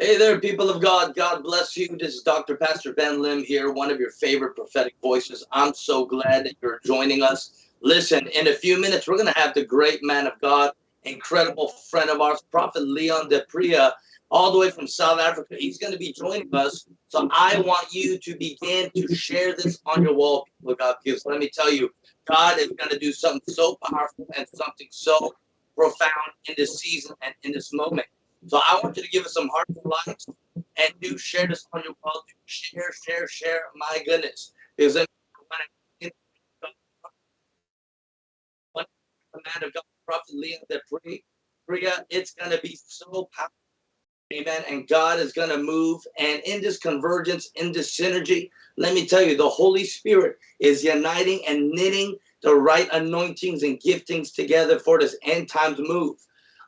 Hey there, people of God. God bless you. This is Dr. Pastor Ben Lim here, one of your favorite prophetic voices. I'm so glad that you're joining us. Listen, in a few minutes, we're going to have the great man of God, incredible friend of ours, Prophet Leon Depria, all the way from South Africa. He's going to be joining us. So I want you to begin to share this on your wall, people of God, because let me tell you, God is going to do something so powerful and something so profound in this season and in this moment. So I want you to give us some hearts and likes and do share this on your wall. Share, share, share. My goodness. Because when man of God, Prophet Leon, that prayer, it's going to be so powerful. Amen. And God is going to move. And in this convergence, in this synergy, let me tell you, the Holy Spirit is uniting and knitting the right anointings and giftings together for this end times move.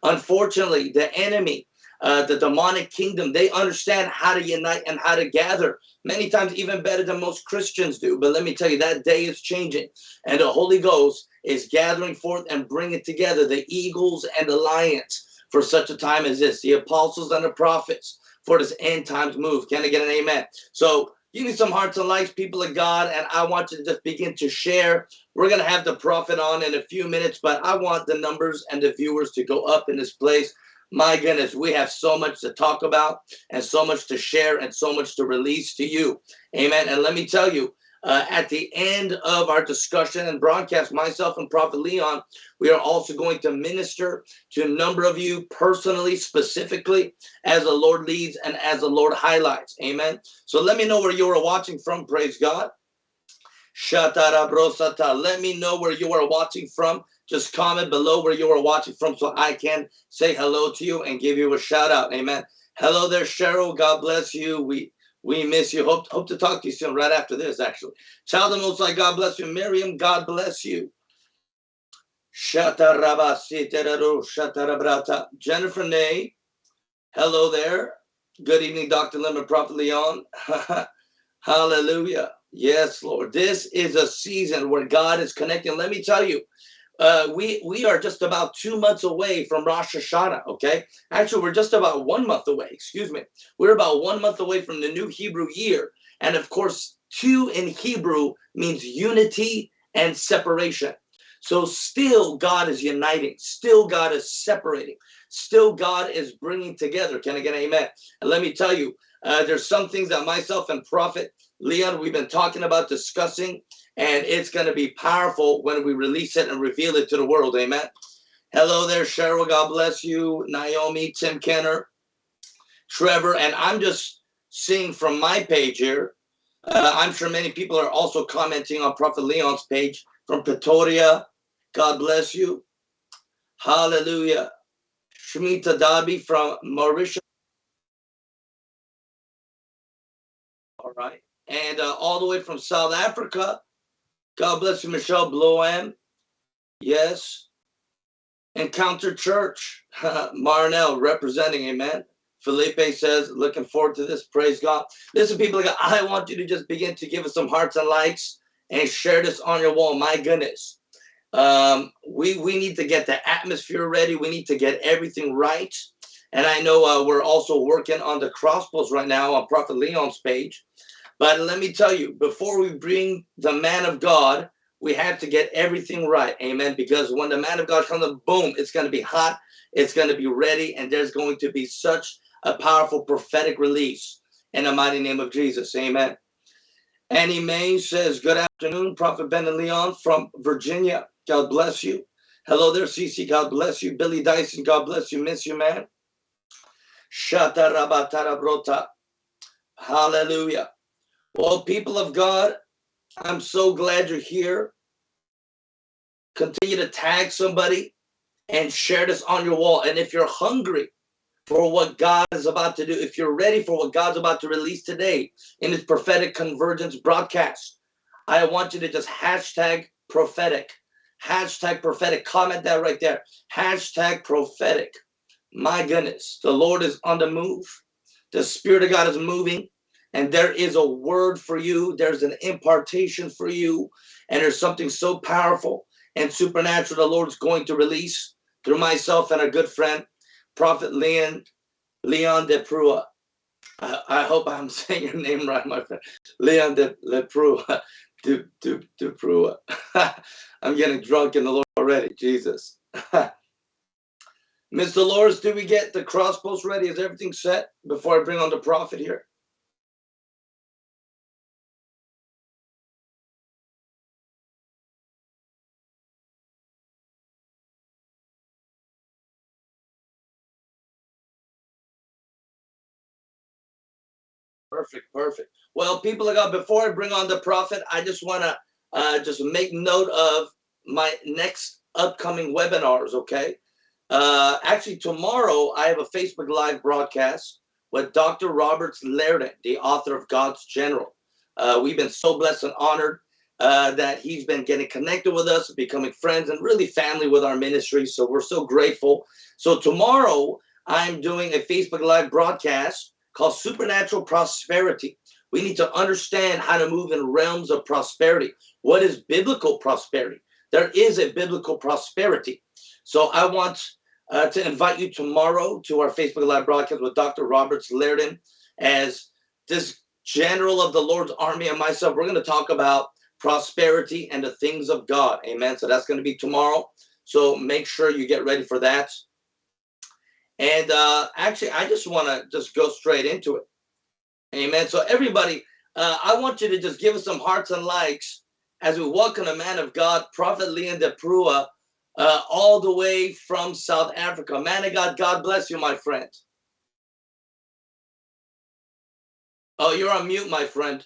Unfortunately, the enemy, uh, the demonic kingdom, they understand how to unite and how to gather many times even better than most Christians do. But let me tell you, that day is changing and the Holy Ghost is gathering forth and bringing together the eagles and the lions for such a time as this, the apostles and the prophets for this end times move. Can I get an amen? So Give me some hearts and likes, people of God, and I want you to just begin to share. We're going to have the prophet on in a few minutes, but I want the numbers and the viewers to go up in this place. My goodness, we have so much to talk about and so much to share and so much to release to you. Amen. And let me tell you, uh, at the end of our discussion and broadcast, myself and Prophet Leon, we are also going to minister to a number of you personally, specifically, as the Lord leads and as the Lord highlights. Amen. So let me know where you are watching from. Praise God. Let me know where you are watching from. Just comment below where you are watching from so I can say hello to you and give you a shout out. Amen. Hello there, Cheryl. God bless you. We we miss you. Hope, hope to talk to you soon, right after this, actually. Child of Most High, God bless you. Miriam, God bless you. Jennifer Nay, hello there. Good evening, Dr. Lemon, Prophet Leon. Hallelujah. Yes, Lord. This is a season where God is connecting. Let me tell you, uh, we we are just about two months away from Rosh Hashanah. Okay, actually, we're just about one month away. Excuse me, we're about one month away from the new Hebrew year, and of course, two in Hebrew means unity and separation. So still, God is uniting. Still, God is separating. Still, God is bringing together. Can I get an amen? And let me tell you, uh, there's some things that myself and Prophet Leon we've been talking about discussing and it's going to be powerful when we release it and reveal it to the world. Amen. Hello there, Cheryl. God bless you. Naomi, Tim Kenner, Trevor. And I'm just seeing from my page here. Uh, I'm sure many people are also commenting on Prophet Leon's page from Pretoria. God bless you. Hallelujah. Shmita Dabi from Mauritius. All right. And uh, all the way from South Africa. God bless you, Michelle Bloem. Yes. Encounter Church, Marnell representing, amen. Felipe says, looking forward to this. Praise God. Listen, people, I want you to just begin to give us some hearts and likes and share this on your wall. My goodness. Um, we, we need to get the atmosphere ready. We need to get everything right. And I know uh, we're also working on the crossposts right now on Prophet Leon's page. But let me tell you, before we bring the man of God, we have to get everything right. Amen. Because when the man of God comes, boom, it's going to be hot. It's going to be ready. And there's going to be such a powerful prophetic release in the mighty name of Jesus. Amen. Annie May says, Good afternoon, Prophet Ben and Leon from Virginia. God bless you. Hello there, Cece. God bless you. Billy Dyson, God bless you. Miss you, man. Hallelujah. Well, people of God, I'm so glad you're here. Continue to tag somebody and share this on your wall. And if you're hungry for what God is about to do, if you're ready for what God's about to release today in his prophetic convergence broadcast, I want you to just hashtag prophetic. Hashtag prophetic. Comment that right there. Hashtag prophetic. My goodness, the Lord is on the move. The Spirit of God is moving and there is a word for you. There's an impartation for you. And there's something so powerful and supernatural the Lord's going to release through myself and a good friend, Prophet Leon, Leon de Prua. I, I, hope I'm saying your name right, my friend. Leon de Leprua. De, de, de I'm getting drunk in the Lord already. Jesus. Miss Dolores, do we get the crossposts ready? Is everything set before I bring on the prophet here? Perfect, perfect. Well, people of God, before I bring on the prophet, I just want to uh, just make note of my next upcoming webinars, okay? Uh, actually, tomorrow I have a Facebook Live broadcast with Dr. Roberts Liardon, the author of God's General. Uh, we've been so blessed and honored uh, that he's been getting connected with us, becoming friends, and really family with our ministry. So we're so grateful. So tomorrow I'm doing a Facebook Live broadcast called supernatural prosperity. We need to understand how to move in realms of prosperity. What is biblical prosperity? There is a biblical prosperity. So I want uh, to invite you tomorrow to our Facebook Live broadcast with Dr. Roberts Liardon as this general of the Lord's army and myself. We're going to talk about prosperity and the things of God. Amen. So that's going to be tomorrow. So make sure you get ready for that. And uh, actually, I just want to just go straight into it. Amen. So everybody, uh, I want you to just give us some hearts and likes as we welcome a man of God, Prophet Leon de Prua, uh, all the way from South Africa. Man of God, God bless you, my friend. Oh, you're on mute, my friend.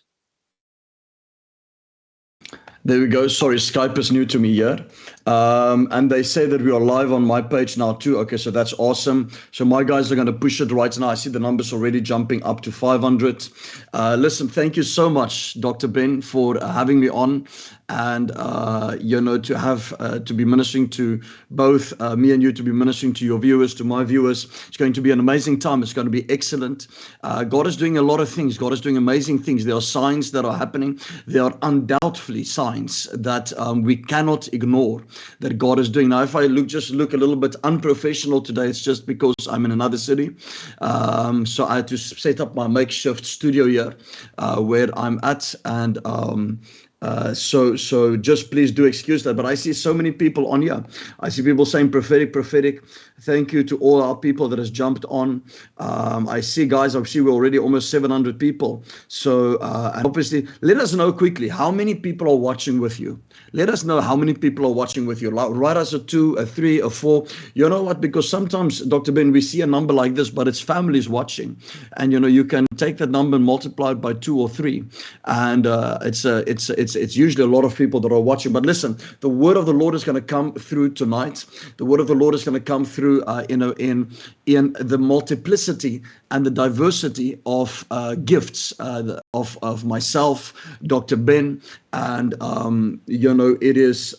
There we go. Sorry, Skype is new to me here. Um, and they say that we are live on my page now too. Okay, so that's awesome. So my guys are going to push it right now. I see the numbers already jumping up to 500. Uh, listen, thank you so much, Dr. Ben, for having me on and uh, you know to have uh, to be ministering to both uh, me and you to be ministering to your viewers to my viewers it's going to be an amazing time it's going to be excellent uh, god is doing a lot of things god is doing amazing things there are signs that are happening there are undoubtedly signs that um, we cannot ignore that god is doing. Now if i look just look a little bit unprofessional today it's just because i'm in another city. Um, so i had to set up my makeshift studio here uh, where i'm at and um, uh, so so just please do excuse that but i see so many people on here. I see people saying prophetic prophetic. Thank you to all our people that has jumped on. Um, i see guys i see we're already almost 700 people. So uh, and obviously let us know quickly how many people are watching with you. Let us know how many people are watching with you. Write us a two a three a four. You know what? Because sometimes dr ben we see a number like this but it's families watching. And you know you can take that number and multiply it by two or three. And uh, it's a it's it's it's it's usually a lot of people that are watching. But listen, the word of the Lord is going to come through tonight. The word of the Lord is going to come through, uh, you know, in in the multiplicity and the diversity of uh, gifts uh, of of myself, Dr. Ben, and um, you know, it is.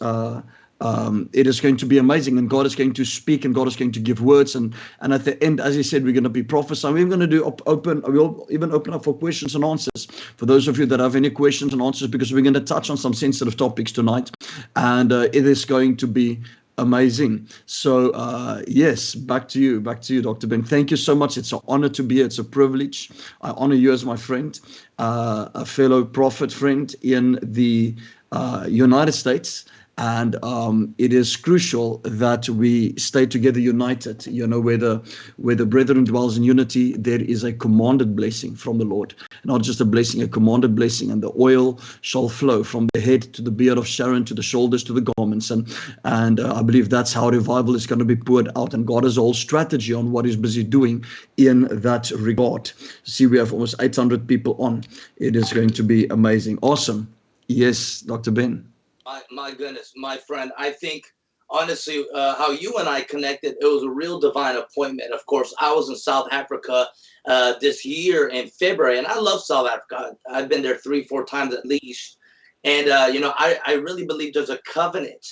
Um, it is going to be amazing and God is going to speak and God is going to give words and and at the end as he said we're going to be prophesying. We're going to do op open we'll even open up for questions and answers. For those of you that have any questions and answers because we're going to touch on some sensitive topics tonight and uh, it is going to be amazing. So uh, yes back to you back to you dr ben. Thank you so much. It's an honor to be here. It's a privilege. I honor you as my friend uh, a fellow prophet friend in the uh, united states and um, it is crucial that we stay together united. You know where the where the brethren dwells in unity there is a commanded blessing from the lord. Not just a blessing a commanded blessing and the oil shall flow from the head to the beard of Aaron to the shoulders to the garments. And and uh, i believe that's how revival is going to be poured out. And god has a whole strategy on what he's busy doing in that regard. See we have almost 800 people on. It is going to be amazing. Awesome. Yes dr ben my, my goodness, my friend, I think honestly, uh, how you and I connected, it was a real divine appointment. Of course, I was in South Africa uh, this year in February, and I love South Africa. I've been there three, four times at least. And, uh, you know, I, I really believe there's a covenant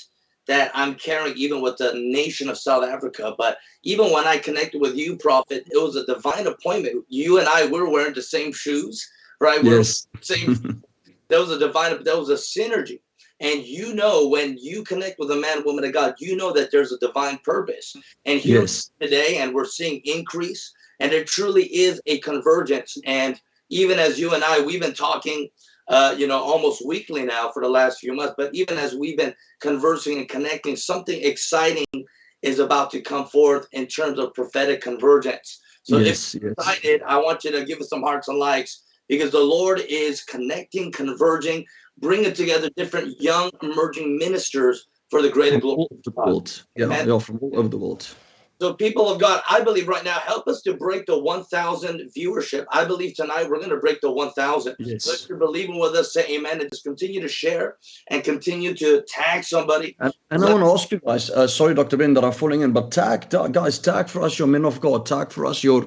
that I'm carrying even with the nation of South Africa. But even when I connected with you, Prophet, it was a divine appointment. You and I were wearing the same shoes, right? Yes. We're same. there was a divine, there was a synergy. And you know, when you connect with a man, woman of God, you know that there's a divine purpose. And here yes. today, and we're seeing increase and it truly is a convergence. And even as you and I, we've been talking, uh, you know, almost weekly now for the last few months. But even as we've been conversing and connecting, something exciting is about to come forth in terms of prophetic convergence. So yes, if yes. excited, I want you to give us some hearts and likes because the Lord is connecting, converging, bringing together different young emerging ministers for the greater From glory. all over the world. Yeah, yeah, from all over the world. So, people of God, I believe right now, help us to break the 1,000 viewership. I believe tonight we're going to break the 1,000. So, Yes. if you're believing with us, say amen and just continue to share and continue to tag somebody. And, and I want to ask you guys, uh, sorry, Dr. Ben, that I'm falling in, but tag, tag, guys, tag for us your men of God, tag for us your,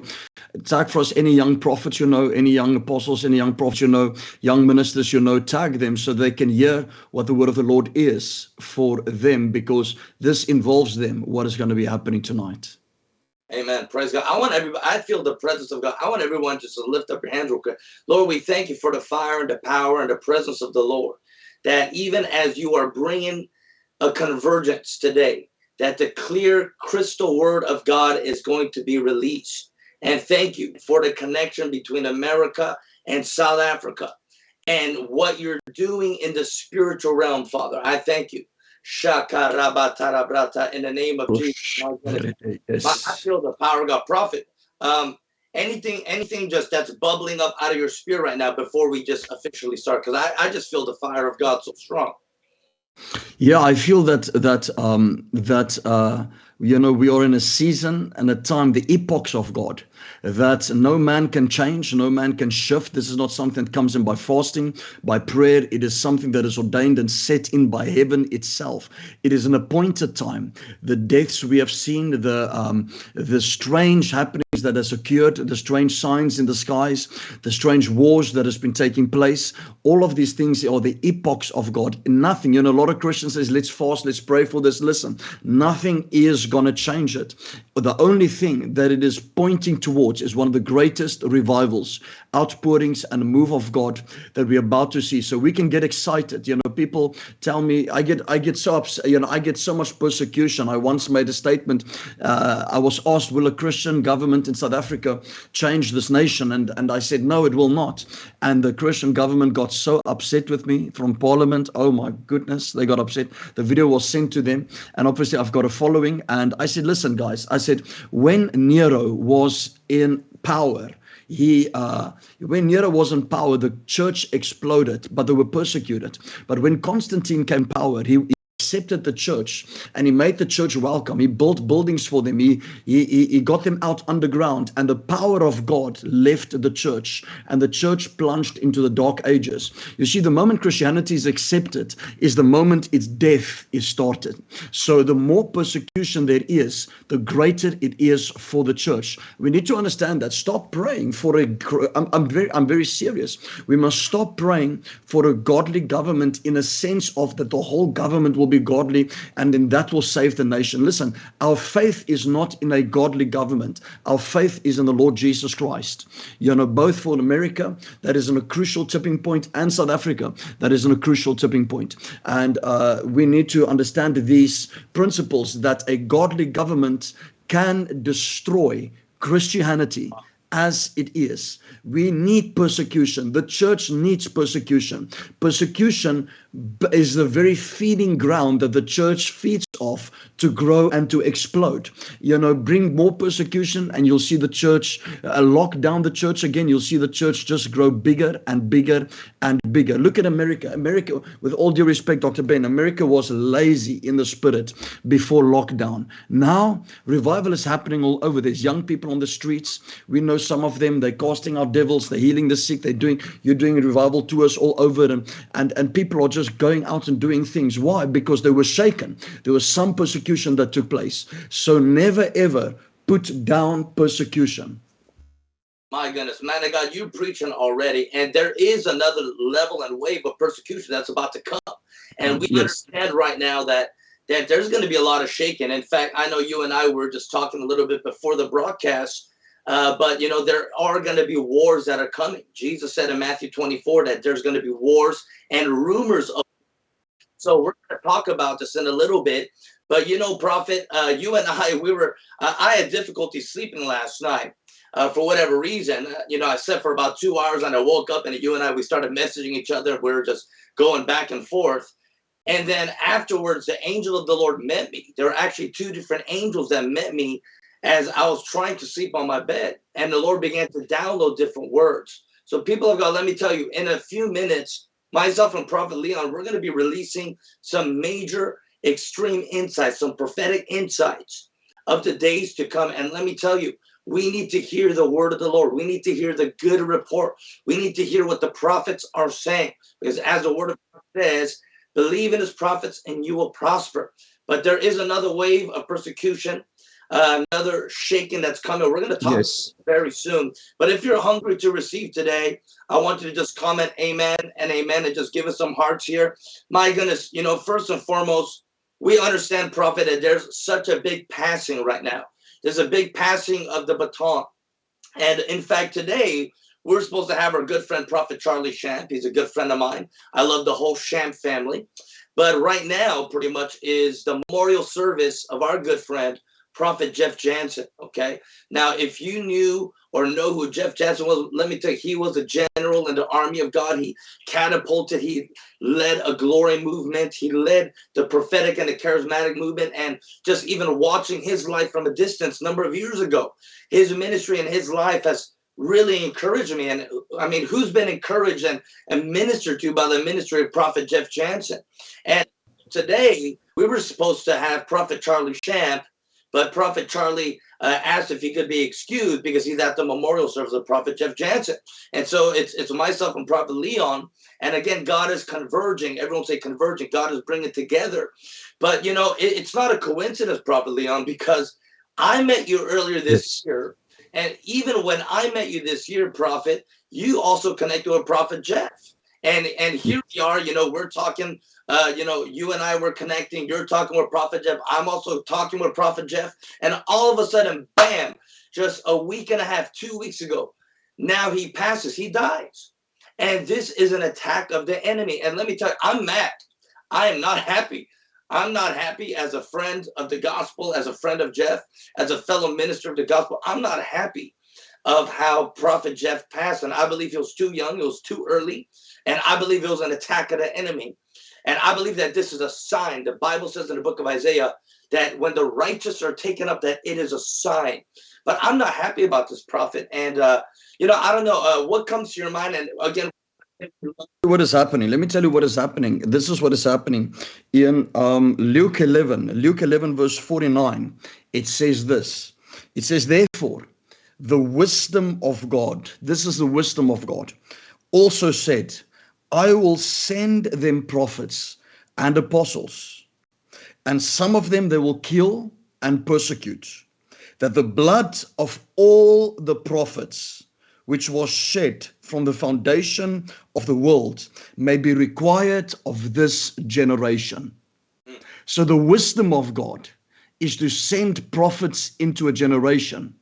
tag for us any young prophets you know, any young apostles, any young prophets you know, young ministers you know, tag them so they can hear what the word of the Lord is for them because this involves them, what is going to be happening tonight. Amen. Praise God. I want everybody, I feel the presence of God. I want everyone just to lift up your hands real quick. Lord, we thank you for the fire and the power and the presence of the Lord. That even as you are bringing a convergence today, that the clear crystal word of God is going to be released. And thank you for the connection between America and South Africa and what you're doing in the spiritual realm, Father. I thank you. Shakarabatarabrata in the name of Jesus. I I feel the power of God. Prophet, um, anything, anything just that's bubbling up out of your spirit right now before we just officially start? Because I, I just feel the fire of God so strong. Yeah, I feel that that um, that uh, you know we are in a season and a time, the epochs of God, that no man can change, no man can shift. This is not something that comes in by fasting, by prayer. It is something that is ordained and set in by heaven itself. It is an appointed time. The deaths we have seen, the um, the strange happenings that has occurred, the strange signs in the skies, the strange wars that has been taking place. All of these things are the epochs of God. Nothing, you know, a lot of Christians says, let's fast, let's pray for this. Listen, nothing is going to change it. The only thing that it is pointing towards is one of the greatest revivals, outpourings and move of God that we're about to see. So we can get excited. You know, people tell me, I get, I get so upset, you know, I get so much persecution. I once made a statement. Uh, I was asked, will a Christian government in South Africa change this nation? And, and I said, no, it will not. And the Christian government got so upset with me from parliament. Oh my goodness, they got upset. The video was sent to them. And obviously I've got a following. And I said, listen, guys, I said, when Nero was in power, he uh, when Nero was in power, the church exploded, but they were persecuted. But when Constantine came power, he accepted the church and he made the church welcome. He built buildings for them. He, he, he got them out underground and the power of God left the church and the church plunged into the dark ages. You see, the moment Christianity is accepted is the moment its death is started. So the more persecution there is, the greater it is for the church. We need to understand that. Stop praying for a, I'm, I'm very, I'm very serious. We must stop praying for a godly government in a sense of that the whole government will be godly and then that will save the nation. Listen, our faith is not in a godly government. Our faith is in the Lord Jesus Christ. You know, both for America, that is in a crucial tipping point, and South Africa, that is in a crucial tipping point. And uh, we need to understand these principles that a godly government can destroy Christianity as it is. We need persecution. The church needs persecution. Persecution is the very feeding ground that the church feeds off to grow and to explode. You know, bring more persecution and you'll see the church uh, lock down the church again. You'll see the church just grow bigger and bigger and bigger. Look at America. America, with all due respect, Dr. Ben, America was lazy in the spirit before lockdown. Now, revival is happening all over. There's young people on the streets. We know some of them. They're casting out devils. They're healing the sick. They're doing. You're doing revival tours all over, and and and people are just going out and doing things. Why? Because they were shaken. There was some persecution that took place. So never ever put down persecution. My goodness, man of God, you're preaching already, and there is another level and wave of persecution that's about to come, and we Yes. understand right now that that there's going to be a lot of shaking. In fact, I know you and I were just talking a little bit before the broadcast, uh, but you know there are going to be wars that are coming. Jesus said in Matthew 24 that there's going to be wars and rumors of. So we're going to talk about this in a little bit, but you know, Prophet, uh, you and I, we were. Uh, I had difficulty sleeping last night. uh, for whatever reason, uh, you know, I slept for about two hours and I woke up and you and I, we started messaging each other. We were just going back and forth. And then afterwards, the angel of the Lord met me. There were actually two different angels that met me as I was trying to sleep on my bed. And the Lord began to download different words. So, people of God, let me tell you, in a few minutes, myself and Prophet Leon, we're going to be releasing some major extreme insights, some prophetic insights of the days to come. And let me tell you, we need to hear the word of the Lord. We need to hear the good report. We need to hear what the prophets are saying. Because as the word of God says, believe in his prophets and you will prosper. But there is another wave of persecution, uh, another shaking that's coming. We're going to talk yes. very soon. But if you're hungry to receive today, I want you to just comment amen and amen and just give us some hearts here. My goodness, you know, first and foremost, we understand, prophet, that there's such a big passing right now. There's a big passing of the baton. And in fact, today, we're supposed to have our good friend, Prophet Charlie Shamp. He's a good friend of mine. I love the whole Shamp family. But right now, pretty much, is the memorial service of our good friend, Prophet Jeff Jansen. Okay. Now, if you knew or know who Jeff Jansen was, let me tell you, he was a general in the army of God. He catapulted, he led a glory movement, he led the prophetic and the charismatic movement. And just even watching his life from a distance, number of years ago, his ministry and his life has really encouraged me. And I mean, who's been encouraged and, and ministered to by the ministry of Prophet Jeff Jansen? And today, we were supposed to have Prophet Charlie Shamp but Prophet Charlie uh, asked if he could be excused because he's at the memorial service of Prophet Jeff Jansen. And so it's it's myself and Prophet Leon. And again, God is converging. Everyone say converging. God is bringing together. But you know, it, it's not a coincidence, Prophet Leon, because I met you earlier this year. And even when I met you this year, Prophet, you also connected with Prophet Jeff. And and here we are, you know, we're talking uh, you know, you and I were connecting. You're talking with Prophet Jeff. I'm also talking with Prophet Jeff. And all of a sudden, bam, just a week and a half, two weeks ago, now he passes, he dies. And this is an attack of the enemy. And let me tell you, I'm mad. I am not happy. I'm not happy as a friend of the gospel, as a friend of Jeff, as a fellow minister of the gospel. I'm not happy of how Prophet Jeff passed. And I believe he was too young, it was too early. And I believe it was an attack of the enemy. And I believe that this is a sign. The Bible says in the book of Isaiah that when the righteous are taken up, that it is a sign. But I'm not happy about this prophet. And, uh, you know, I don't know uh, what comes to your mind. And again, what is happening let me tell you what is happening this is what is happening in um, luke 11 luke 11 verse 49 it says this it says therefore the wisdom of god this is the wisdom of god also said I will send them prophets and apostles, and some of them they will kill and persecute, that the blood of all the prophets which was shed from the foundation of the world may be required of this generation. So the wisdom of God is to send prophets into a generation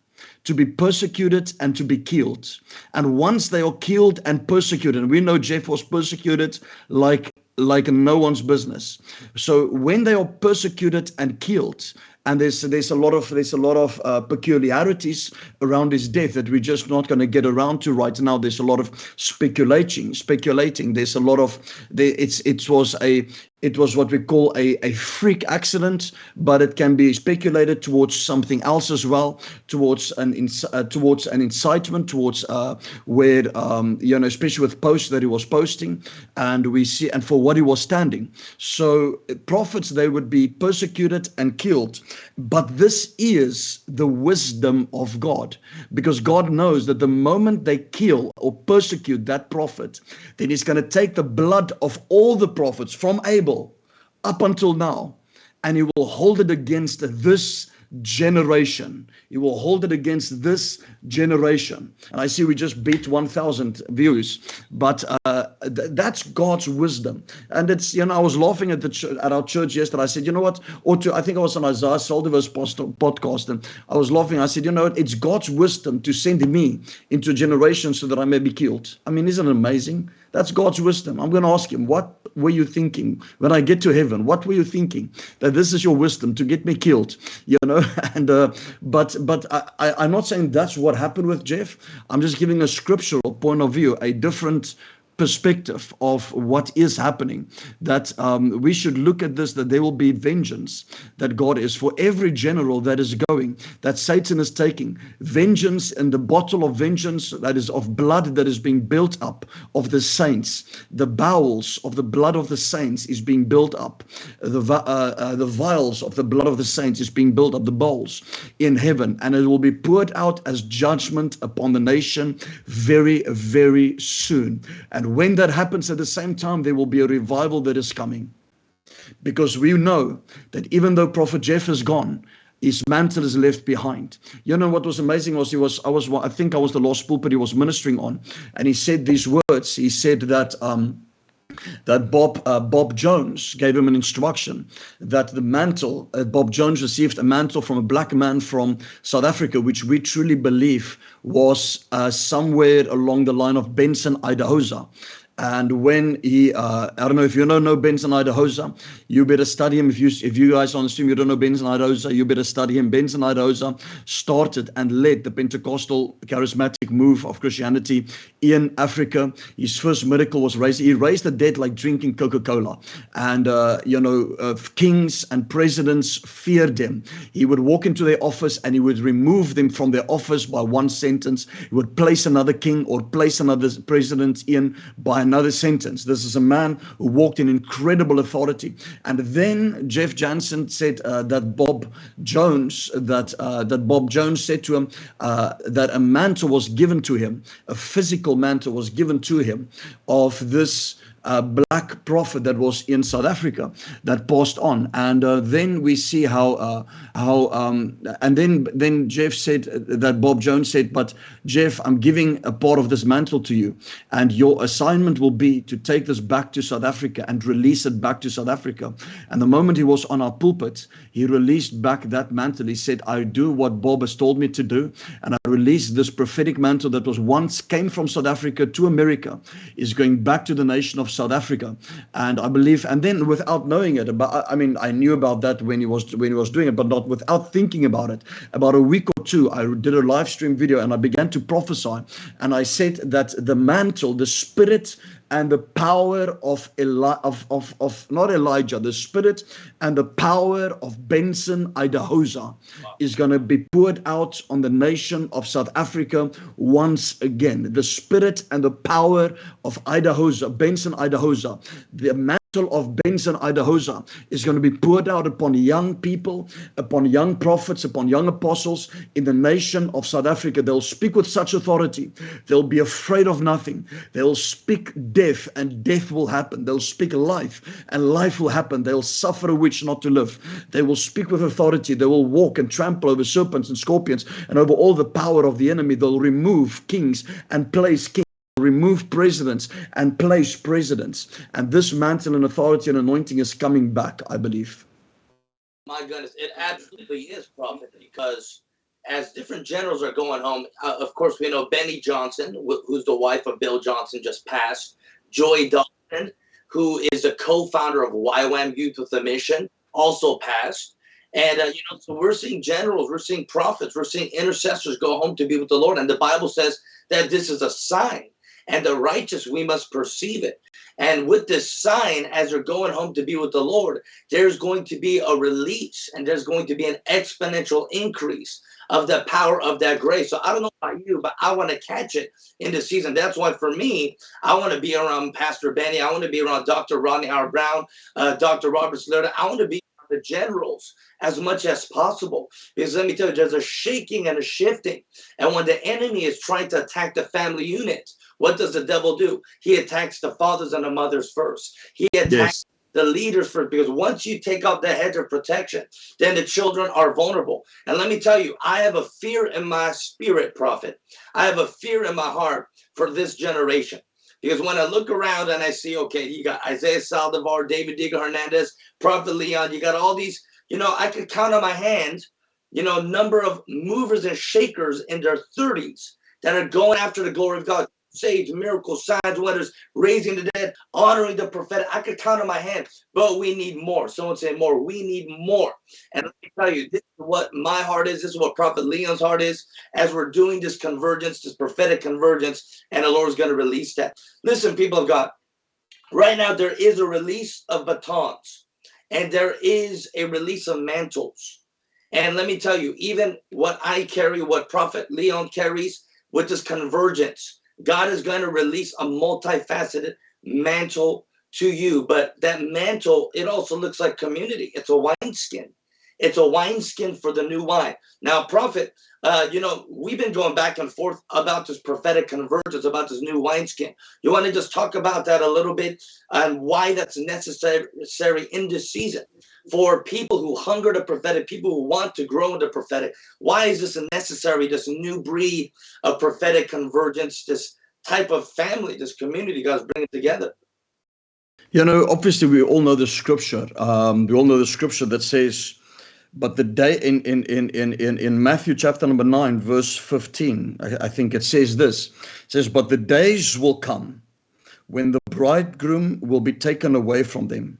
to be persecuted and to be killed. And once they are killed and persecuted, and we know Jeff was persecuted like like no one's business. So when they are persecuted and killed, and there's there's a lot of there's a lot of uh, peculiarities around his death that we're just not going to get around to right now. There's a lot of speculating, speculating. There's a lot of it's it was a it was what we call a, a freak accident, but it can be speculated towards something else as well, towards an uh, towards an incitement, towards uh, where um, you know, especially with posts that he was posting, and we see and for what he was standing. So prophets they would be persecuted and killed, but this is the wisdom of God, because God knows that the moment they kill or persecute that prophet, then He's going to take the blood of all the prophets from Abel up until now, and he will hold it against this generation. He will hold it against this generation. And I see we just beat 1,000 views, but uh, th- that's God's wisdom. And it's, you know, I was laughing at the ch- at our church yesterday. I said, you know what? Or to, I think I was on Isaiah Saldivar's post- podcast, and I was laughing. I said, you know what? It's God's wisdom to send me into a generation so that I may be killed. I mean, isn't it amazing? That's God's wisdom. I'm going to ask him, what were you thinking when I get to heaven? What were you thinking that this is your wisdom to get me killed? You know, and uh, but but I, I, I'm not saying that's what happened with Jeff. I'm just giving a scriptural point of view, a different perspective of what is happening that um, we should look at this that there will be vengeance that god is for every general that is going that satan is taking vengeance and the bottle of vengeance that is of blood that is being built up of the saints. The bowels of the blood of the saints is being built up. The uh, uh, the vials of the blood of the saints is being built up the bowls in heaven and it will be poured out as judgment upon the nation very very soon. And and when that happens at the same time, there will be a revival that is coming. Because we know that even though Prophet Jeff is gone, his mantle is left behind. You know what was amazing was he was I was I think I was the last pulpit he was ministering on, and he said these words. He said that um, that Bob uh, Bob Jones gave him an instruction that the mantle uh, Bob Jones received a mantle from a black man from South Africa, which we truly believe was uh, somewhere along the line of Benson Idahosa. And when he, uh, I don't know if you don't know Benson Idahosa, you better study him. If you if you guys on stream you don't know Benson Idahosa, you better study him. Benson Idahosa started and led the Pentecostal charismatic move of Christianity in Africa. His first miracle was raised. He raised the dead like drinking Coca-Cola, and uh, you know uh, kings and presidents feared him. He would walk into their office and he would remove them from their office by one sentence. He would place another king or place another president in by another sentence. This is a man who walked in incredible authority. And then Jeff Jansen said uh, that Bob Jones, that uh, that Bob Jones said to him uh, that a mantle was given to him, a physical mantle was given to him of this uh, black prophet that was in South Africa that passed on, and uh, then we see how uh, how um, and then then Jeff said that Bob Jones said, but Jeff, I'm giving a part of this mantle to you, and your assignment will be to take this back to South Africa and release it back to South Africa. And the moment he was on our pulpit, he released back that mantle. He said, I do what Bob has told me to do, and I release this prophetic mantle that was once came from South Africa to America, is going back to the nation of South Africa. And I believe, and then without knowing it, but I mean, I knew about that when he was when he was doing it, but not without thinking about it. About a week or two, I did a live stream video and I began to prophesy, and I said that the mantle, the spirit and the power of, Eli- of, of, of not Elijah, the spirit and the power of Benson Idahosa wow. is going to be poured out on the nation of South Africa once again. The spirit and the power of Idahosa, Benson Idahosa, the man of Benson Idahosa is going to be poured out upon young people, upon young prophets, upon young apostles in the nation of South Africa. They'll speak with such authority. They'll be afraid of nothing. They'll speak death and death will happen. They'll speak life and life will happen. They'll suffer a witch not to live. They will speak with authority. They will walk and trample over serpents and scorpions and over all the power of the enemy. They'll remove kings and place kings remove presidents and place presidents. And this mantle and authority and anointing is coming back, I believe. My goodness, it absolutely is, Prophet, because as different generals are going home, uh, of course, we know Beni Johnson, who's the wife of Bill Johnson, just passed. Joy Dawson, who is a co-founder of YWAM Youth with a Mission, also passed. And uh, you know, so we're seeing generals, we're seeing prophets, we're seeing intercessors go home to be with the Lord, and the Bible says that this is a sign and the righteous we must perceive it and with this sign as they're going home to be with the lord there's going to be a release and there's going to be an exponential increase of the power of that grace so i don't know about you but i want to catch it in the season that's why for me i want to be around pastor benny i want to be around dr rodney howard brown uh, dr Roberts Liardon. i want to be the generals as much as possible. Because let me tell you, there's a shaking and a shifting. And when the enemy is trying to attack the family unit, what does the devil do? He attacks the fathers and the mothers first. He attacks yes. the leaders first because once you take out the hedge of protection, then the children are vulnerable. And let me tell you, I have a fear in my spirit, prophet. I have a fear in my heart for this generation Because when I look around and I see, okay, you got Isaiah Saldivar, David Diga Hernandez, Prophet Leon, you got all these, you know, I could count on my hand, you know, number of movers and shakers in their 30s that are going after the glory of God sage, miracles, signs, wonders, raising the dead, honoring the prophetic. I could count on my hand, but we need more. Someone say more. We need more. And let me tell you, this is what my heart is. This is what Prophet Leon's heart is as we're doing this convergence, this prophetic convergence, and the Lord's going to release that. Listen, people of God, right now there is a release of batons and there is a release of mantles. And let me tell you, even what I carry, what Prophet Leon carries with this convergence, God is going to release a multifaceted mantle to you. But that mantle, it also looks like community. It's a wineskin. It's a wineskin for the new wine. Now, prophet, uh, you know, we've been going back and forth about this prophetic convergence, about this new wineskin. You want to just talk about that a little bit and why that's necessary in this season for people who hunger the prophetic, people who want to grow in the prophetic. Why is this necessary, this new breed of prophetic convergence, this type of family, this community God's bringing together? You know, obviously we all know the scripture. Um, we all know the scripture that says, but the day in in in in in, Matthew chapter number nine, verse 15, I, I think it says this. It says, But the days will come when the bridegroom will be taken away from them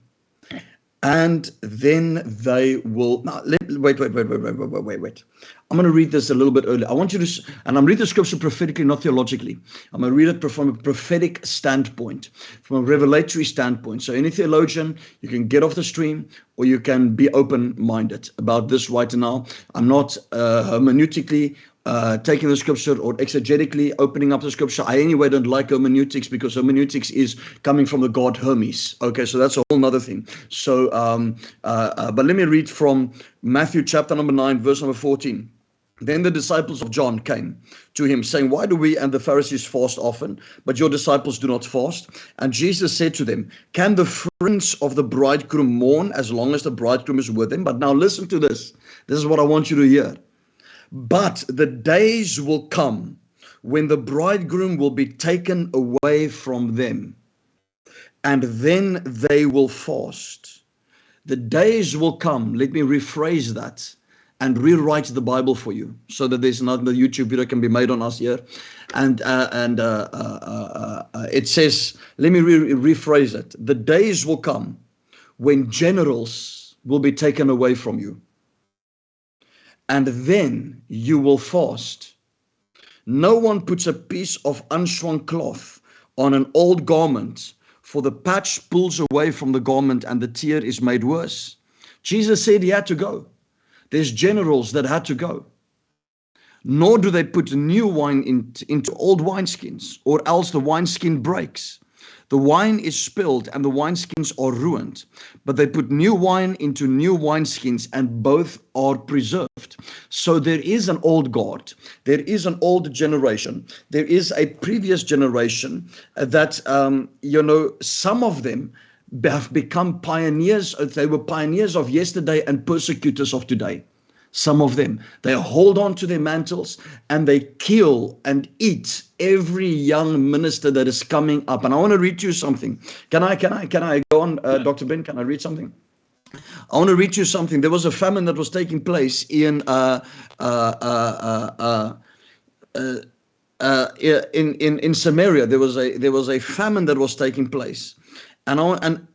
and then they will now, let, wait, wait, wait, wait, wait, wait, wait, wait. I'm going to read this a little bit earlier. I want you to, and I'm reading the scripture prophetically, not theologically. I'm going to read it from a prophetic standpoint, from a revelatory standpoint. So, any theologian, you can get off the stream or you can be open minded about this right now. I'm not uh, hermeneutically uh, taking the scripture or exegetically opening up the scripture. I anyway don't like hermeneutics because hermeneutics is coming from the god Hermes. Okay, so that's a whole other thing. So, um, uh, uh, but let me read from Matthew chapter number 9, verse number 14. Then the disciples of John came to him, saying, Why do we and the Pharisees fast often, but your disciples do not fast? And Jesus said to them, Can the friends of the bridegroom mourn as long as the bridegroom is with them? But now listen to this. This is what I want you to hear. But the days will come when the bridegroom will be taken away from them, and then they will fast. The days will come, let me rephrase that and rewrite the Bible for you so that there's not the YouTube video can be made on us here. And uh, and uh, uh, uh, uh it says, let me re rephrase it. The days will come when generals will be taken away from you and then you will fast. No one puts a piece of unshrunk cloth on an old garment, for the patch pulls away from the garment and the tear is made worse. Jesus said he had to go. There's generals that had to go. Nor do they put new wine in, into old wineskins, or else the wineskin breaks the wine is spilled and the wineskins are ruined, but they put new wine into new wineskins and both are preserved. So there is an old God, there is an old generation, there is a previous generation that, um, you know, some of them have become pioneers, they were pioneers of yesterday and persecutors of today some of them. They hold on to their mantles and they kill and eat every young minister that is coming up. And I want to read you something. Can I, can I, can I go on, uh, Dr. Ben? Can I read something? I want to read you something. There was a famine that was taking place in uh, uh, uh, uh, uh in in in Samaria. There was a there was a famine that was taking place, and I, and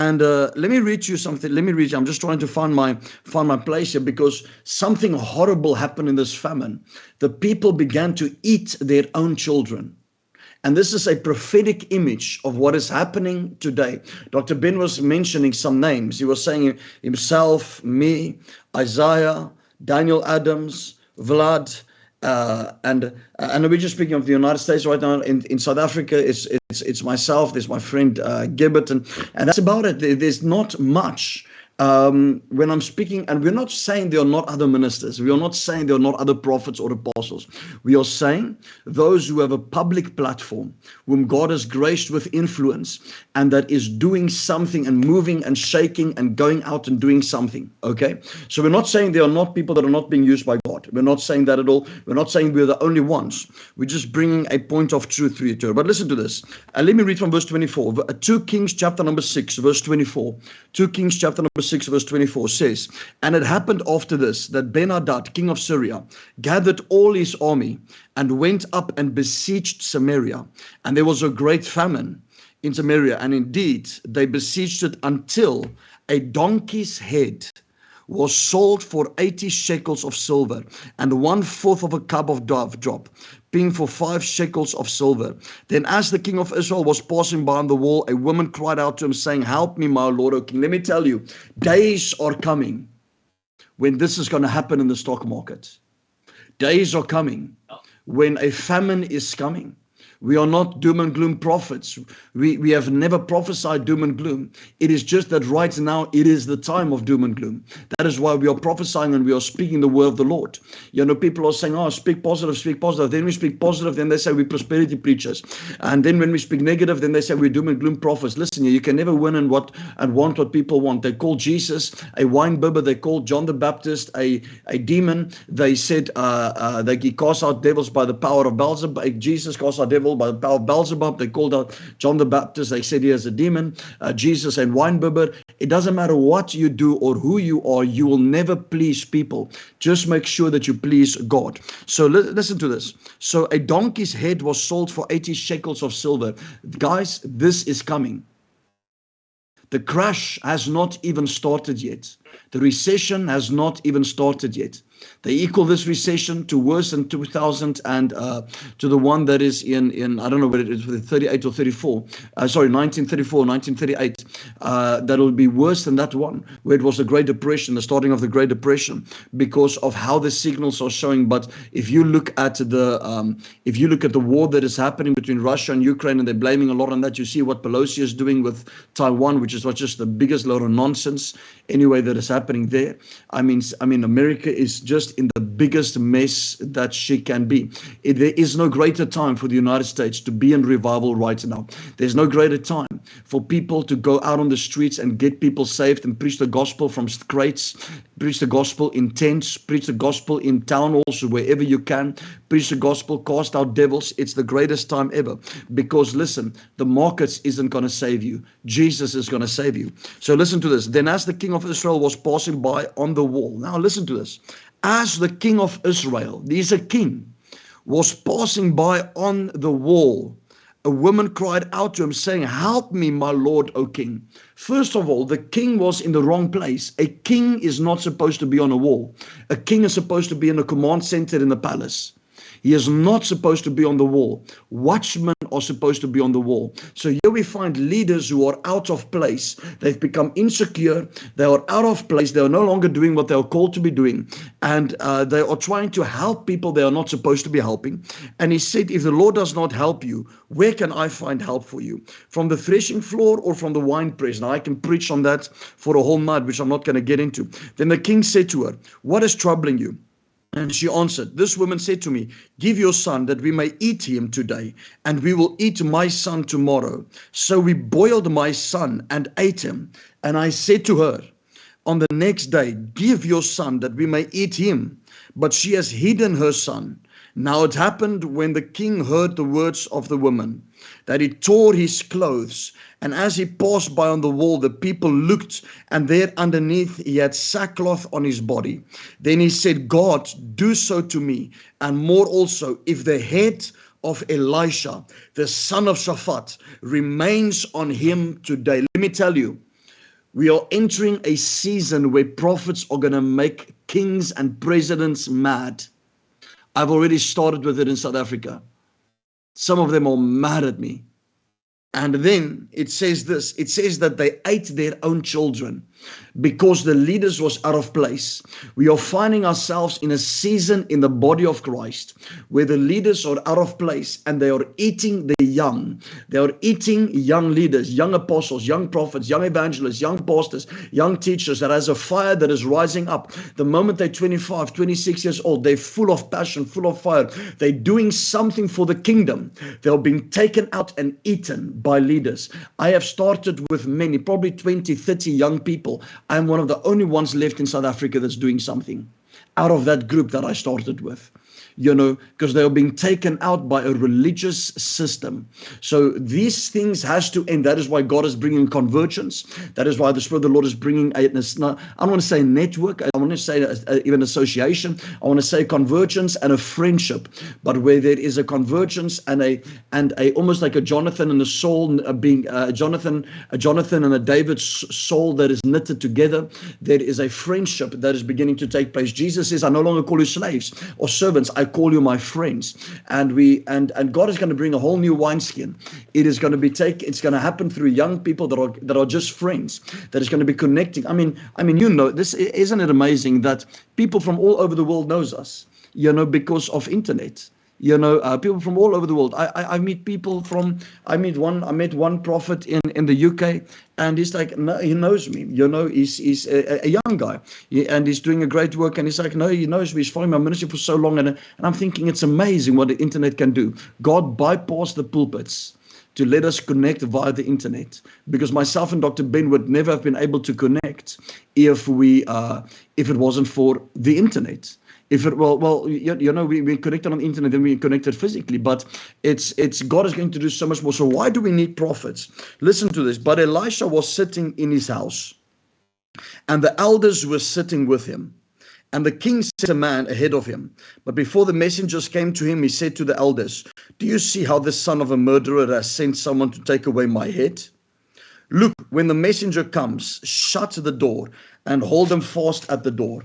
and uh, let me read you something. Let me read you. I'm just trying to find my find my place here because something horrible happened in this famine. The people began to eat their own children. And this is a prophetic image of what is happening today. Dr. Ben was mentioning some names. He was saying himself, me, Isaiah, Daniel Adams, Vlad, uh, and uh, and we're just speaking of the United States right now. In, in South Africa, it's it's it's myself. There's my friend uh, Gibbet, and and that's about it. There's not much um, when I'm speaking, and we're not saying there are not other ministers, we are not saying there are not other prophets or apostles. We are saying those who have a public platform, whom God has graced with influence, and that is doing something and moving and shaking and going out and doing something. Okay, so we're not saying there are not people that are not being used by God. We're not saying that at all. We're not saying we're the only ones. We're just bringing a point of truth to you. But listen to this. And let me read from verse 24. 2 Kings chapter number 6, verse 24. 2 Kings chapter number 6, verse 24 says, And it happened after this that Ben-Hadad, king of Syria, gathered all his army and went up and besieged Samaria. And there was a great famine in Samaria. And indeed, they besieged it until a donkey's head was sold for 80 shekels of silver and one fourth of a cup of dove drop, being for five shekels of silver. Then, as the king of Israel was passing by on the wall, a woman cried out to him, saying, Help me, my lord, O king. Let me tell you, days are coming when this is going to happen in the stock market. Days are coming oh. when a famine is coming we are not doom and gloom prophets. We, we have never prophesied doom and gloom. It is just that right now it is the time of doom and gloom. That is why we are prophesying and we are speaking the word of the Lord. You know, people are saying, oh, speak positive, speak positive. Then we speak positive, then they say we're prosperity preachers. And then when we speak negative, then they say we're doom and gloom prophets. Listen, you can never win and what and want what people want. They call Jesus a wine bibber. They called John the Baptist a, a demon. They said uh, uh, that he casts out devils by the power of Beelzebub. Jesus casts out devils by power of Beelzebub. They called out John the Baptist. They said he has a demon. Uh, Jesus and winebibber. It doesn't matter what you do or who you are. You will never please people. Just make sure that you please God. So li listen to this. So a donkey's head was sold for 80 shekels of silver. Guys, this is coming. The crash has not even started yet. The recession has not even started yet. They equal this recession to worse than 2000 and uh, to the one that is in, in I don't know what it is, 38 or 34. Uh, sorry, 1934, 1938. Uh, that will be worse than that one, where it was the Great Depression, the starting of the Great Depression, because of how the signals are showing. But if you look at the um, if you look at the war that is happening between Russia and Ukraine, and they're blaming a lot on that, you see what Pelosi is doing with Taiwan, which is not just the biggest load of nonsense anyway that is happening there. I mean, I mean, America is just in the biggest mess that she can be. It, there is no greater time for the United States to be in revival right now. There's no greater time for people to go out on the streets and get people saved and preach the gospel from crates, preach the gospel in tents, preach the gospel in town also, wherever you can, preach the gospel, cast out devils. It's the greatest time ever. Because listen, the markets isn't going to save you. Jesus is going to save you. So listen to this. Then as the king of Israel was passing by on the wall. Now listen to this as the king of Israel, he's a king, was passing by on the wall, a woman cried out to him, saying, Help me, my lord, O king. First of all, the king was in the wrong place. A king is not supposed to be on a wall, a king is supposed to be in a command center in the palace. He is not supposed to be on the wall. Watchmen are supposed to be on the wall. So here we find leaders who are out of place. They've become insecure. They are out of place. They are no longer doing what they are called to be doing. And uh, they are trying to help people they are not supposed to be helping. And he said, if the Lord does not help you, where can I find help for you? From the threshing floor or from the wine press? Now I can preach on that for a whole night, which I'm not going to get into. Then the king said to her, what is troubling you? And she answered, This woman said to me, Give your son that we may eat him today, and we will eat my son tomorrow. So we boiled my son and ate him. And I said to her, On the next day, give your son that we may eat him. But she has hidden her son. Now it happened when the king heard the words of the woman that he tore his clothes. And as he passed by on the wall, the people looked, and there underneath he had sackcloth on his body. Then he said, God, do so to me, and more also, if the head of Elisha, the son of Shaphat, remains on him today. Let me tell you, we are entering a season where prophets are going to make kings and presidents mad. I've already started with it in South Africa. Some of them are mad at me. And then it says this it says that they ate their own children because the leaders was out of place. We are finding ourselves in a season in the body of Christ where the leaders are out of place and they are eating the young. They are eating young leaders, young apostles, young prophets, young evangelists, young pastors, young teachers that has a fire that is rising up. The moment they're 25, 26 years old, they're full of passion, full of fire. They're doing something for the kingdom. They're being taken out and eaten by leaders. I have started with many, probably 20, 30 young people. I'm one of the only ones left in South Africa that's doing something out of that group that I started with you know, because they are being taken out by a religious system. So these things has to end. That is why God is bringing convergence. That is why the Spirit of the Lord is bringing a, I don't want to say network. I want to say a, a, even association. I want to say convergence and a friendship. But where there is a convergence and a and a almost like a Jonathan and a Saul uh, being uh, Jonathan, a Jonathan and a David soul that is knitted together, there is a friendship that is beginning to take place. Jesus says, "I no longer call you slaves or servants. I I call you my friends. And we and and God is going to bring a whole new wineskin. It is going to be take. It's going to happen through young people that are that are just friends. That is going to be connecting. I mean, I mean, you know, this isn't it amazing that people from all over the world knows us. You know, because of internet you know uh, people from all over the world. I, I, I meet people from i meet one i met one prophet in in the uk and he's like no, he knows me. You know he's he's a, a young guy. And he's doing a great work and he's like no he knows me. He's following my ministry for so long. And, and i'm thinking it's amazing what the internet can do. God bypassed the pulpits to let us connect via the internet. Because myself and Dr. Ben would never have been able to connect if we uh, if it wasn't for the internet if it well well you, you know we, we connected on the internet and we connected physically but it's it's god is going to do so much more. So why do we need prophets? Listen to this. But elisha was sitting in his house and the elders were sitting with him and the king sent a man ahead of him. But before the messengers came to him he said to the elders do you see how the son of a murderer has sent someone to take away my head? Look when the messenger comes shut the door and hold them fast at the door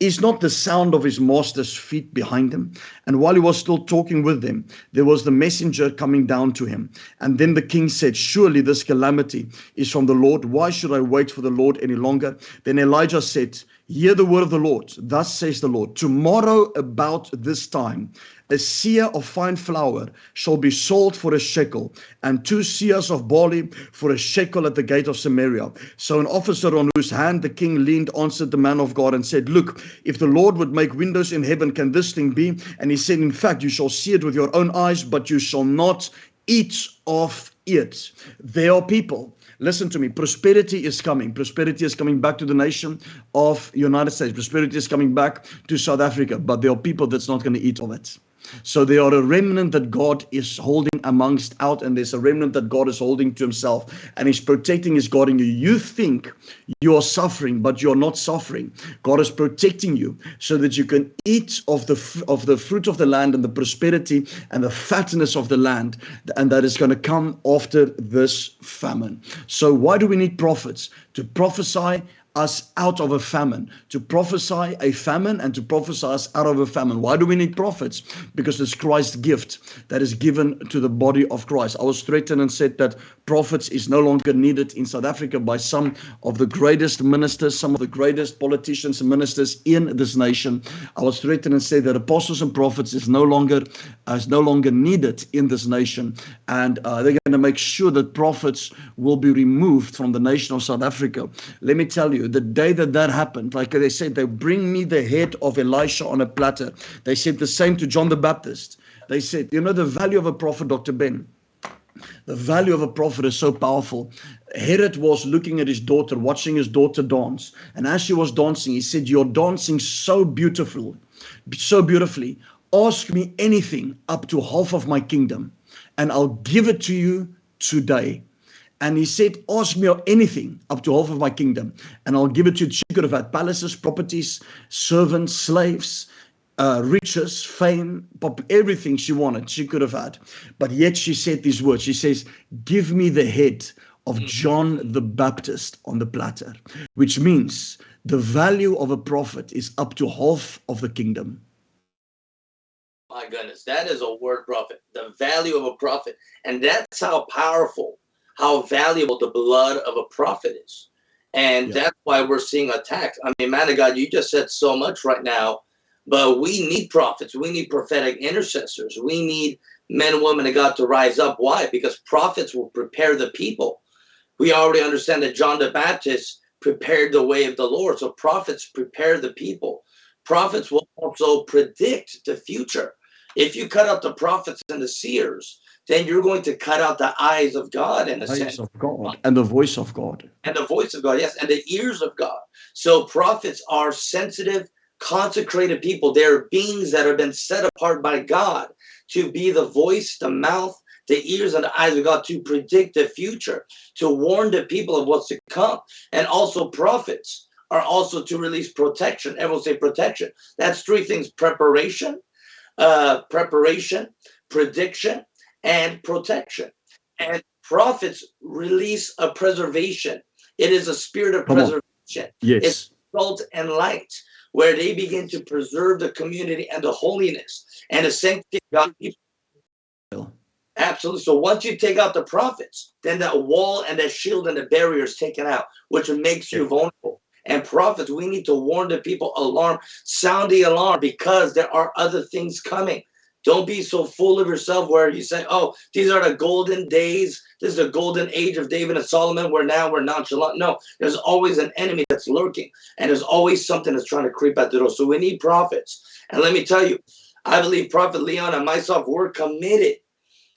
is not the sound of his master's feet behind him. And while he was still talking with them, there was the messenger coming down to him. And then the king said, Surely this calamity is from the Lord. Why should I wait for the Lord any longer? Then Elijah said, Hear the word of the Lord. Thus says the Lord, Tomorrow about this time, a seah of fine flour shall be sold for a shekel, and two seahs of barley for a shekel at the gate of Samaria. So an officer on whose hand the king leaned answered the man of God and said, Look, if the Lord would make windows in heaven, can this thing be? And he said, In fact, you shall see it with your own eyes, but you shall not eat of it. There are people listen to me prosperity is coming prosperity is coming back to the nation of united states prosperity is coming back to south africa but there are people that's not going to eat of it so there are a remnant that God is holding amongst out, and there's a remnant that God is holding to himself, and he's protecting, he's guarding you. You think you're suffering, but you're not suffering. God is protecting you so that you can eat of the of the fruit of the land and the prosperity and the fatness of the land, and that is going to come after this famine. So why do we need prophets? To prophesy us out of a famine, to prophesy a famine and to prophesy us out of a famine. Why do we need prophets? Because it's Christ's gift that is given to the body of Christ. I was threatened and said that prophets is no longer needed in South Africa by some of the greatest ministers, some of the greatest politicians and ministers in this nation. I was threatened and said that apostles and prophets is no longer uh, is no longer needed in this nation, and uh, they're going to make sure that prophets will be removed from the nation of South Africa. Let me tell you you, the day that that happened, like they said, they bring me the head of Elisha on a platter. They said the same to John the Baptist. They said, you know, the value of a prophet, Dr. Ben, the value of a prophet is so powerful. Herod was looking at his daughter, watching his daughter dance. And as she was dancing, he said, You're dancing so beautiful, so beautifully. Ask me anything up to half of my kingdom, and I'll give it to you today. And he said, Ask me anything up to half of my kingdom, and I'll give it to you. She could have had palaces, properties, servants, slaves, uh, riches, fame, everything she wanted, she could have had. But yet she said these words She says, Give me the head of mm. John the Baptist on the platter, which means the value of a prophet is up to half of the kingdom. My goodness, that is a word prophet, the value of a prophet. And that's how powerful how valuable the blood of a prophet is. And Yeah. that's why we're seeing attacks. I mean, man of God, you just said so much right now, but we need prophets. We need prophetic intercessors. We need men and women of God to rise up. Why? Because prophets will prepare the people. We already understand that John the Baptist prepared the way of the Lord. So prophets prepare the people. Prophets will also predict the future. If you cut out the prophets and the seers, then you're going to cut out the eyes of God in a Eyes sense of God and the voice of God. and the voice of God, yes, and the ears of God. So prophets are sensitive, consecrated people. They're beings that have been set apart by God to be the voice, the mouth, the ears, and the eyes of God to predict the future, to warn the people of what's to come. And also prophets are also to release protection. Everyone say protection. That's three things: preparation, uh, preparation, prediction, and protection. And prophets release a preservation. It is a spirit of Come on. preservation, Yes. salt and light, where they begin to preserve the community and the holiness and the sanctity of people. Absolutely. So once you take out the prophets, then that wall and that shield and the barrier is taken out, which makes you vulnerable. And prophets, we need to warn the people, alarm, sound the alarm because there are other things coming. Don't be so full of yourself where you say, oh, these are the golden days. This is the golden age of David and Solomon where now we're nonchalant. No, there's always an enemy that's lurking and there's always something that's trying to creep at the door. So we need prophets. And let me tell you, I believe Prophet Leon and myself, we're committed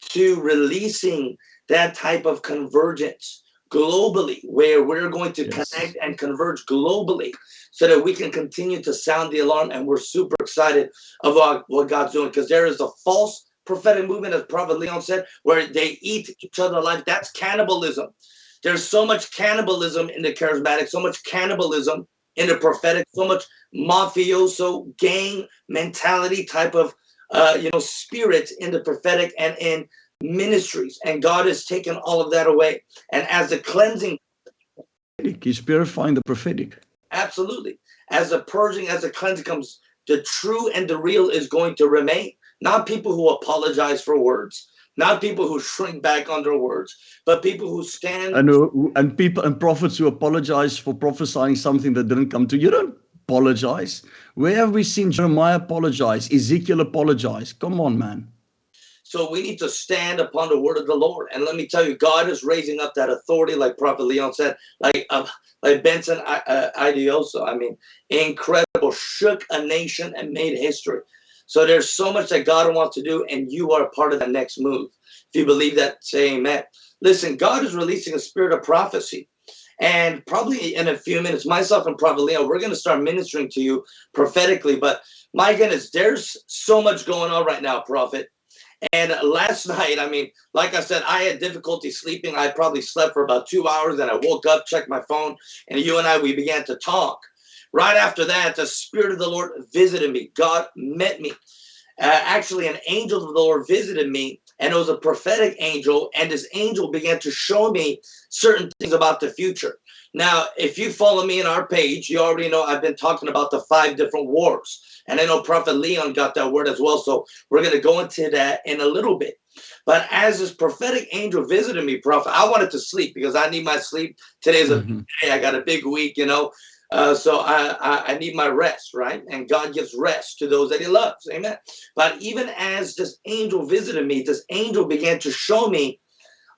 to releasing that type of convergence globally, where we're going to Yes. connect and converge globally so that we can continue to sound the alarm. And we're super excited about what God's doing because there is a false prophetic movement, as Prophet Leon said, where they eat each other alive. That's cannibalism. There's so much cannibalism in the charismatic, so much cannibalism in the prophetic, so much mafioso gang mentality type of uh, you know spirit in the prophetic and in ministries. And God has taken all of that away. And as the cleansing He's purifying the prophetic. Absolutely. As the purging, as the cleansing comes, the true and the real is going to remain. Not people who apologize for words, not people who shrink back on their words, but people who stand. And who- and people and prophets who apologize for prophesying something that didn't come to you. Don't apologize. Where have we seen Jeremiah apologize? Ezekiel apologize? Come on, man. So we need to stand upon the word of the Lord. And let me tell you, God is raising up that authority, like Prophet Leon said, like uh, like Benson uh, Idahosa. I mean, incredible, shook a nation and made history. So there's so much that God wants to do, and you are a part of the next move. If you believe that, say amen. Listen, God is releasing a spirit of prophecy. And probably in a few minutes, myself and Prophet Leon, we're going to start ministering to you prophetically. But my goodness, there's so much going on right now, Prophet. And last night, I mean, like I said, I had difficulty sleeping. I probably slept for about two hours. and I woke up, checked my phone, and you and I, we began to talk. Right after that, the Spirit of the Lord visited me. God met me. Uh, actually, an angel of the Lord visited me, and it was a prophetic angel. And this angel began to show me certain things about the future. Now, if you follow me in our page, you already know I've been talking about the five different wars. And I know Prophet Leon got that word as well. So we're going to go into that in a little bit. But as this prophetic angel visited me, Prophet, I wanted to sleep because I need my sleep. Today's a Mhm. day. I got a big week, you know. Uh, so I, I I need my rest, right? And God gives rest to those that He loves, Amen. But even as this angel visited me, this angel began to show me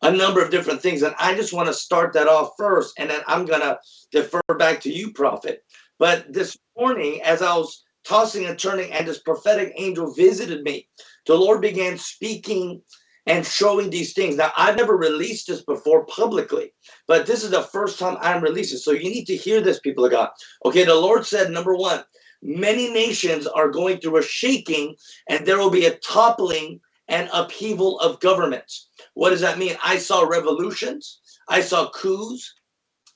a number of different things, and I just want to start that off first, and then I'm gonna defer back to you, Prophet. But this morning, as I was tossing and turning, and this prophetic angel visited me, the Lord began speaking and showing these things. Now, I've never released this before publicly, but this is the first time I'm releasing. So you need to hear this, people of God. Okay, the Lord said, number one, many nations are going through a shaking, and there will be a toppling and upheaval of governments. What does that mean? I saw revolutions, I saw coups,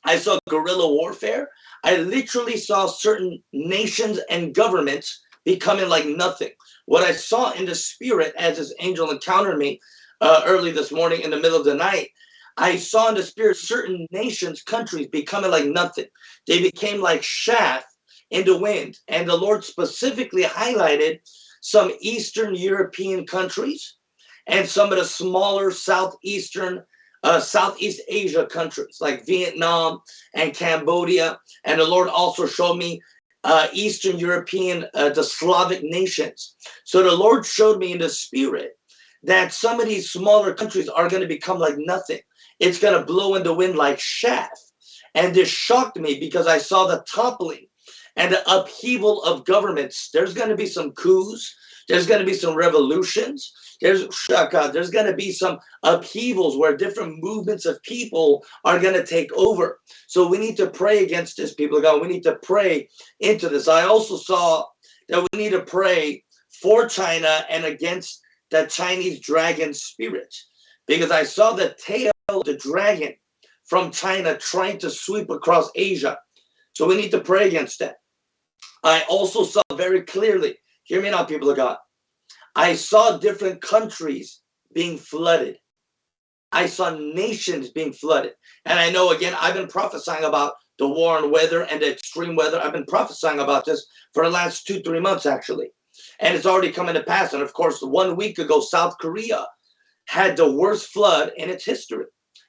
I saw guerrilla warfare. I literally saw certain nations and governments becoming like nothing. What I saw in the spirit as this angel encountered me uh, early this morning in the middle of the night, I saw in the spirit certain nations, countries becoming like nothing. They became like chaff in the wind. And the Lord specifically highlighted some Eastern European countries and some of the smaller Southeastern uh, Southeast Asia countries like Vietnam and Cambodia. And the Lord also showed me uh, Eastern European, uh, the Slavic nations. So the Lord showed me in the spirit that some of these smaller countries are going to become like nothing. It's going to blow in the wind like chaff. And this shocked me because I saw the toppling and the upheaval of governments. There's going to be some coups. There's going to be some revolutions. There's shaka. there's going to be some upheavals where different movements of people are going to take over. So we need to pray against this, people of God. We need to pray into this. I also saw that we need to pray for China and against the Chinese dragon spirit because I saw the tail of the dragon from China trying to sweep across Asia. So we need to pray against that. I also saw very clearly, hear me now, people of God. I saw different countries being flooded. I saw nations being flooded. And I know, again, I've been prophesying about the war on weather and the extreme weather. I've been prophesying about this for the last two, three months, actually. And it's already coming to pass. And of course, one week ago, South Korea had the worst flood in its history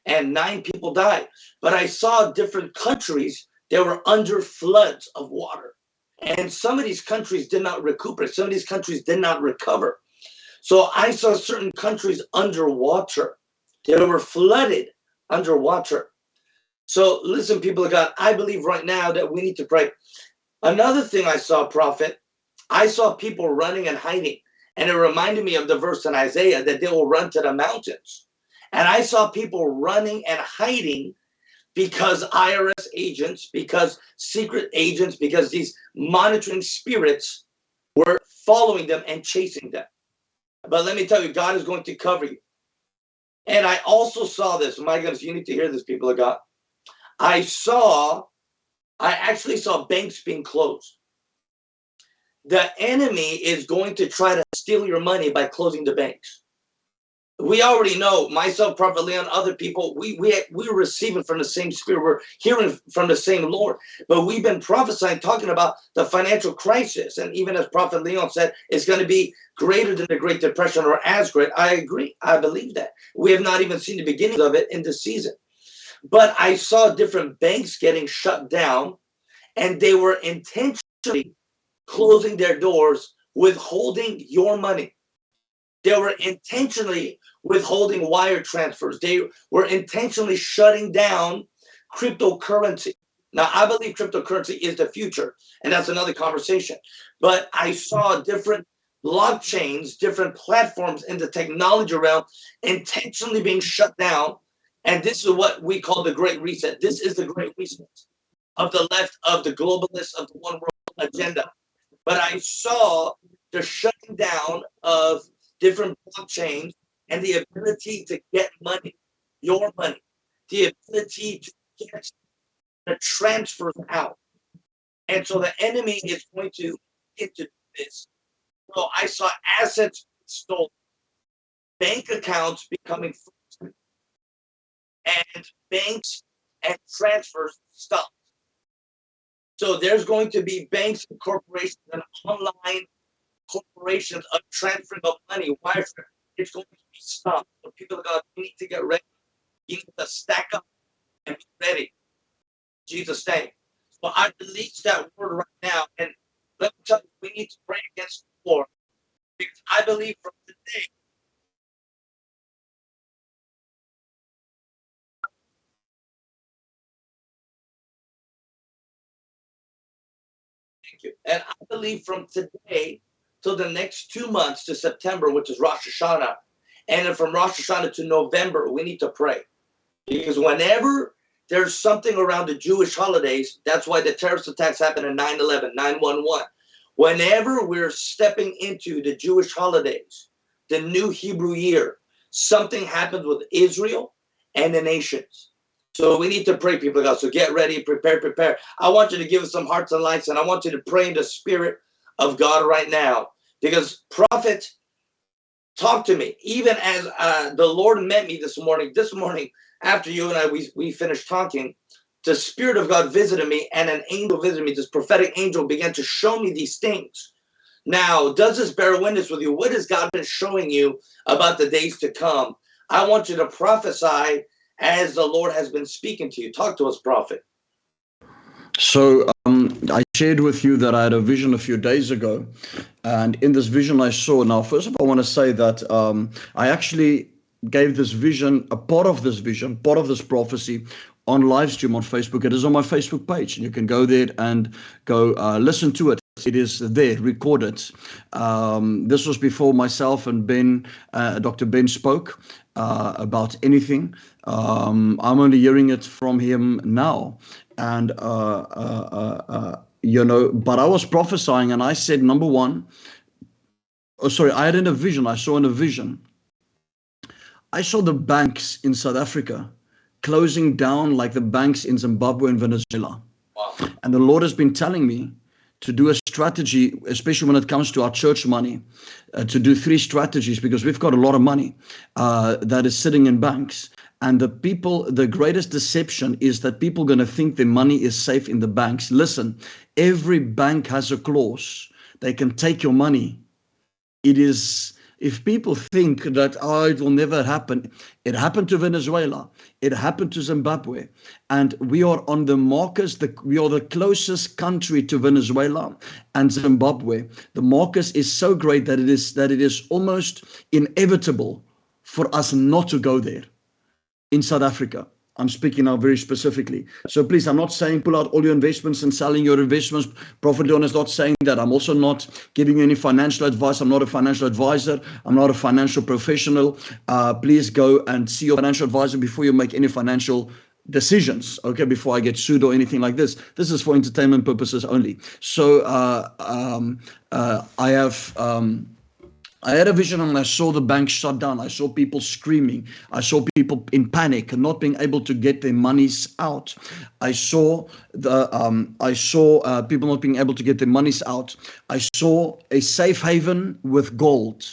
and nine people died. But I saw different countries that were under floods of water. And some of these countries did not recuperate. Some of these countries did not recover. So I saw certain countries underwater. They were flooded underwater. So listen, people of God, I believe right now that we need to pray. Another thing I saw, prophet, I saw people running and hiding. And it reminded me of the verse in Isaiah that they will run to the mountains. And I saw people running and hiding because IRS agents, because secret agents, because these monitoring spirits were following them and chasing them. But let me tell you, God is going to cover you. And I also saw this. My goodness, you need to hear this, people of God. I saw, I actually saw banks being closed. The enemy is going to try to steal your money by closing the banks we already know myself prophet leon other people we we we're receiving from the same spirit. We're hearing from the same lord. But we've been prophesying talking about the financial crisis. And even as prophet leon said it's going to be greater than the great depression or as great. I agree. I believe that. We have not even seen the beginning of it in this season. But i saw different banks getting shut down and they were intentionally closing their doors withholding your money they were intentionally withholding wire transfers. They were intentionally shutting down cryptocurrency. Now, I believe cryptocurrency is the future, and that's another conversation. But I saw different blockchains, different platforms in the technology realm intentionally being shut down. And this is what we call the Great Reset. This is the Great Reset of the left, of the globalists, of the one world agenda. But I saw the shutting down of different blockchains and the ability to get money, your money, the ability to get the transfers out. And so the enemy is going to into this. So I saw assets stolen, bank accounts becoming frozen, and banks and transfers stopped. So there's going to be banks and corporations and online corporations of transferring of money, wire it's going to be stopped. So people are going to need to get ready. You need to stack up and be ready. Jesus' name. So I release that word right now. And let me tell you, we need to pray against the war. Because I believe from today, Thank you. And I believe from today, till the next two months to September, which is Rosh Hashanah. And then from Rosh Hashanah to November, we need to pray. Because whenever there's something around the Jewish holidays, that's why the terrorist attacks happen in 9 11, 911. Whenever we're stepping into the Jewish holidays, the new Hebrew year, something happens with Israel and the nations. So we need to pray, people of God. So get ready, prepare, prepare. I want you to give us some hearts and lights, and I want you to pray in the spirit of God right now. Because prophet, talk to me. Even as uh, the Lord met me this morning, this morning after you and I, we, we finished talking, the Spirit of God visited me and an angel visited me. This prophetic angel began to show me these things. Now, does this bear witness with you? What has God been showing you about the days to come? I want you to prophesy as the Lord has been speaking to you. Talk to us, prophet. So um, I shared with you that I had a vision a few days ago, and in this vision I saw. Now, first of all, I want to say that um, I actually gave this vision, a part of this vision, part of this prophecy, on live stream on Facebook. It is on my Facebook page, and you can go there and go uh, listen to it. It is there, recorded. Um, this was before myself and Ben, uh, Dr. Ben spoke uh, about anything. Um, I'm only hearing it from him now and uh, uh, uh, you know, but I was prophesying, and I said, number one, oh, sorry, I had in a vision. I saw in a vision. I saw the banks in South Africa closing down like the banks in Zimbabwe and Venezuela. Wow. And the Lord has been telling me to do a strategy, especially when it comes to our church money, uh, to do three strategies because we've got a lot of money uh, that is sitting in banks. And the people, the greatest deception is that people going to think their money is safe in the banks. Listen, every bank has a clause. They can take your money. It is, if people think that, oh, it will never happen, it happened to Venezuela, it happened to Zimbabwe, and we are on the markers, the, we are the closest country to Venezuela and Zimbabwe. The markers is so great that it is, that it is almost inevitable for us not to go there in South Africa. I'm speaking now very specifically. So please, I'm not saying pull out all your investments and selling your investments. Prophet Leon is not saying that. I'm also not giving you any financial advice. I'm not a financial advisor. I'm not a financial professional. Uh, please go and see your financial advisor before you make any financial decisions okay before i get sued or anything like this this is for entertainment purposes only so uh, um, uh, i have um, I had a vision and I saw the bank shut down. I saw people screaming. I saw people in panic and not being able to get their monies out. I saw the um, I saw uh, people not being able to get their monies out. I saw a safe haven with gold.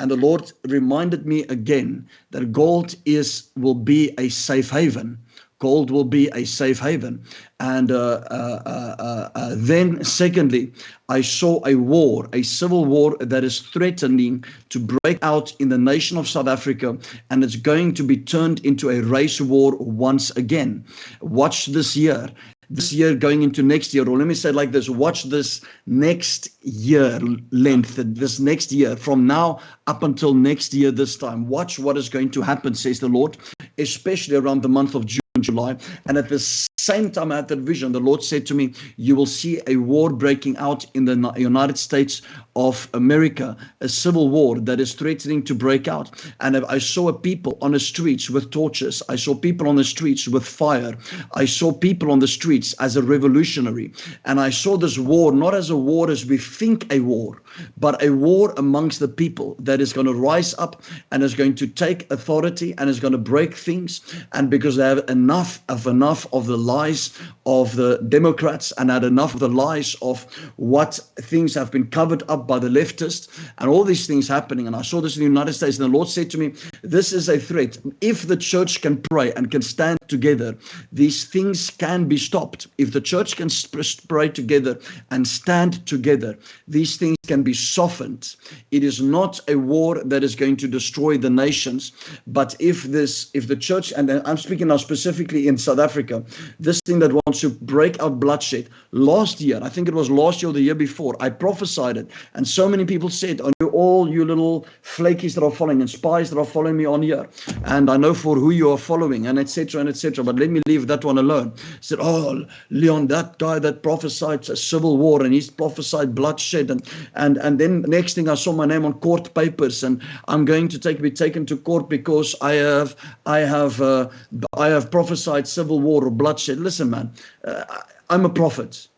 And the Lord reminded me again that gold is will be a safe haven gold will be a safe haven. And uh, uh, uh, uh, then, secondly, I saw a war, a civil war that is threatening to break out in the nation of South Africa, and it's going to be turned into a race war once again. Watch this year this year going into next year, or let me say like this, watch this next year length, this next year, from now up until next year this time. Watch what is going to happen, says the Lord, especially around the month of June. July. And at the same time, I had that vision. The Lord said to me, You will see a war breaking out in the United States of America, a civil war that is threatening to break out. And I saw people on the streets with torches. I saw people on the streets with fire. I saw people on the streets as a revolutionary. And I saw this war not as a war as we think a war, but a war amongst the people that is going to rise up and is going to take authority and is going to break things. And because they have enough of enough of the lies of the Democrats and had enough of the lies of what things have been covered up by the leftists and all these things happening. And I saw this in the United States, and the Lord said to me, This is a threat. If the church can pray and can stand together, these things can be stopped. If the church can pray together and stand together, these things can be softened. It is not a war that is going to destroy the nations, but if this, if the church, and I'm speaking now specifically in South Africa, this thing that wants to break out bloodshed. Last year, I think it was last year or the year before, I prophesied it, and so many people said, "On you all you little flakies that are following and spies that are following me on here, and I know for who you are following, and etc. and etc." But let me leave that one alone. I said, "Oh, Leon, that guy that prophesied a civil war and he's prophesied bloodshed, and and and then next thing I saw my name on court papers, and I'm going to take be taken to court because I have I have uh, I have prophesied civil war or bloodshed." Listen, man, uh, I'm a prophet,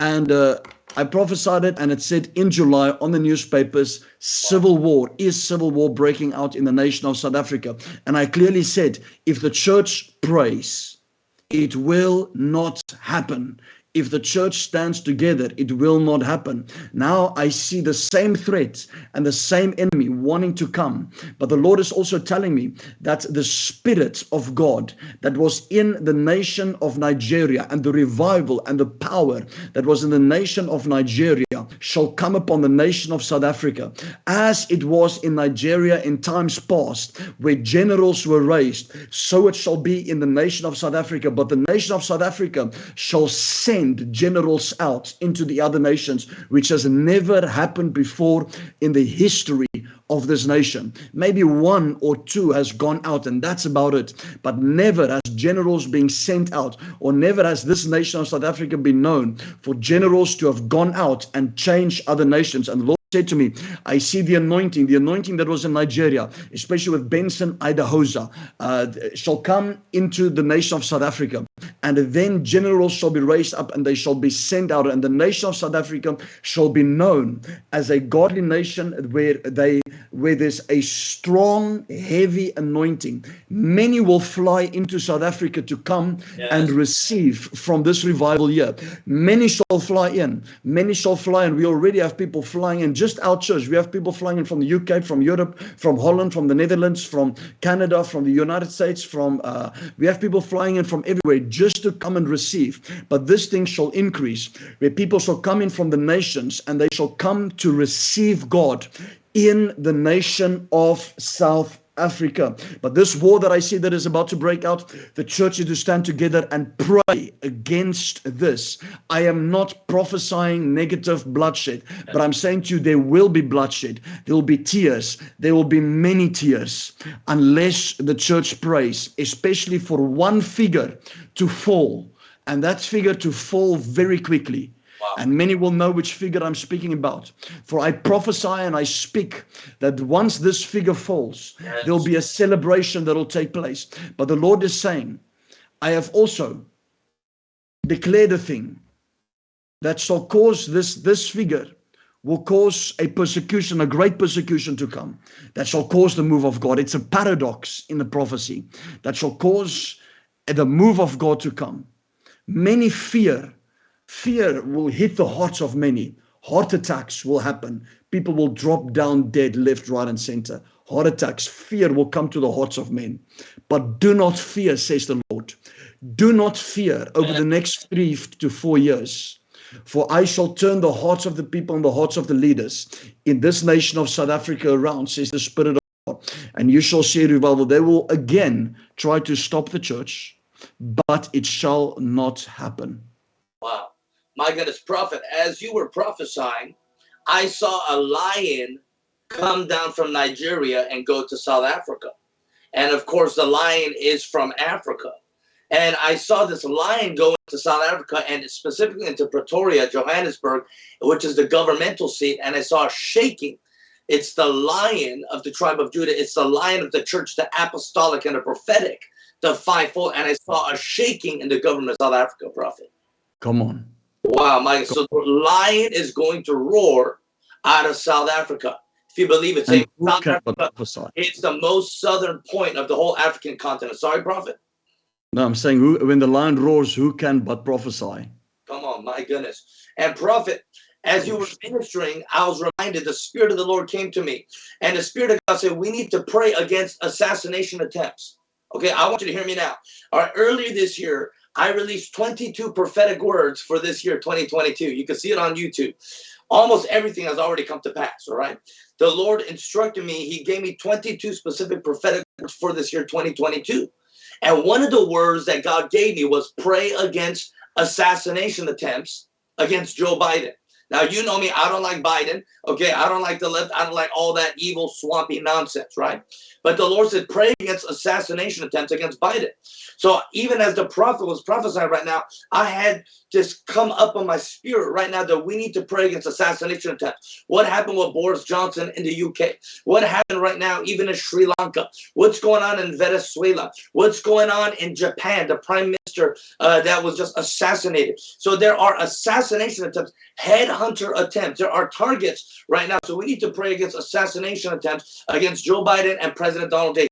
and. Uh, I prophesied it and it said in July on the newspapers, civil war, is civil war breaking out in the nation of South Africa? And I clearly said, if the church prays, it will not happen. If the church stands together, it will not happen. Now I see the same threat and the same enemy wanting to come. But the Lord is also telling me that the Spirit of God that was in the nation of Nigeria and the revival and the power that was in the nation of Nigeria shall come upon the nation of South Africa as it was in Nigeria in times past, where generals were raised, so it shall be in the nation of South Africa. But the nation of South Africa shall send generals out into the other nations, which has never happened before in the history of this nation. Maybe one or two has gone out, and that's about it. But never has generals being sent out, or never has this nation of South Africa been known for generals to have gone out and changed other nations. And Lord said to me, I see the anointing, the anointing that was in Nigeria, especially with Benson Idahosa, uh, shall come into the nation of South Africa. And then generals shall be raised up and they shall be sent out. And the nation of South Africa shall be known as a godly nation where they where there's a strong, heavy anointing. Many will fly into South Africa to come Yes. and receive from this revival year. Many shall fly in. Many shall fly in. We already have people flying in. Just our church, we have people flying in from the UK, from Europe, from Holland, from the Netherlands, from Canada, from the United States. From uh, we have people flying in from everywhere just to come and receive. But this thing shall increase, where people shall come in from the nations and they shall come to receive God in the nation of South Africa. But this war that I see that is about to break out, the church is to stand together and pray against this. I am not prophesying negative bloodshed, but I'm saying to you, there will be bloodshed. There will be tears. There will be many tears unless the church prays, especially for one figure to fall, and that figure to fall very quickly. And many will know which figure I'm speaking about. For I prophesy and I speak that once this figure falls, Yes. there'll be a celebration that'll take place. But the Lord is saying, I have also declared a thing that shall cause this, this figure will cause a persecution, a great persecution to come, that shall cause the move of God. It's a paradox in the prophecy that shall cause the move of God to come. Many fear Fear will hit the hearts of many. Heart attacks will happen. People will drop down dead, left, right, and center. Heart attacks, fear will come to the hearts of men. But do not fear, says the Lord. Do not fear over the next three to four years. For I shall turn the hearts of the people and the hearts of the leaders in this nation of South Africa around, says the Spirit of God. And you shall see revival. They will again try to stop the church, but it shall not happen. Wow. My goodness, prophet, as you were prophesying, I saw a lion come down from Nigeria and go to South Africa. And of course, the lion is from Africa. And I saw this lion go into South Africa and specifically into Pretoria, Johannesburg, which is the governmental seat. And I saw shaking. It's the lion of the tribe of Judah. It's the lion of the church, the apostolic and the prophetic, the fivefold. And I saw a shaking in the government of South Africa, prophet. Come on. Wow, Mike. So the lion is going to roar out of South Africa. If you believe it, say South Africa, it's the most southern point of the whole African continent. Sorry, prophet. No, I'm saying who, when the lion roars, who can but prophesy? Come on, my goodness. And prophet, as you were ministering, I was reminded the Spirit of the Lord came to me. And the Spirit of God said, We need to pray against assassination attempts. Okay, I want you to hear me now. All right, earlier this year, I released 22 prophetic words for this year, 2022. You can see it on YouTube. Almost everything has already come to pass, all right? The Lord instructed me, He gave me 22 specific prophetic words for this year, 2022. And one of the words that God gave me was pray against assassination attempts against Joe Biden. Now, you know me, I don't like Biden. Okay, I don't like the left. I don't like all that evil, swampy nonsense, right? But the Lord said, pray against assassination attempts against Biden. So even as the prophet was prophesying right now, I had just come up on my spirit right now that we need to pray against assassination attempts. What happened with Boris Johnson in the UK? What happened right now, even in Sri Lanka? What's going on in Venezuela? What's going on in Japan? The prime minister uh, that was just assassinated. So there are assassination attempts, headhunter attempts. There are targets right now. So we need to pray against assassination attempts against Joe Biden and President Donald J.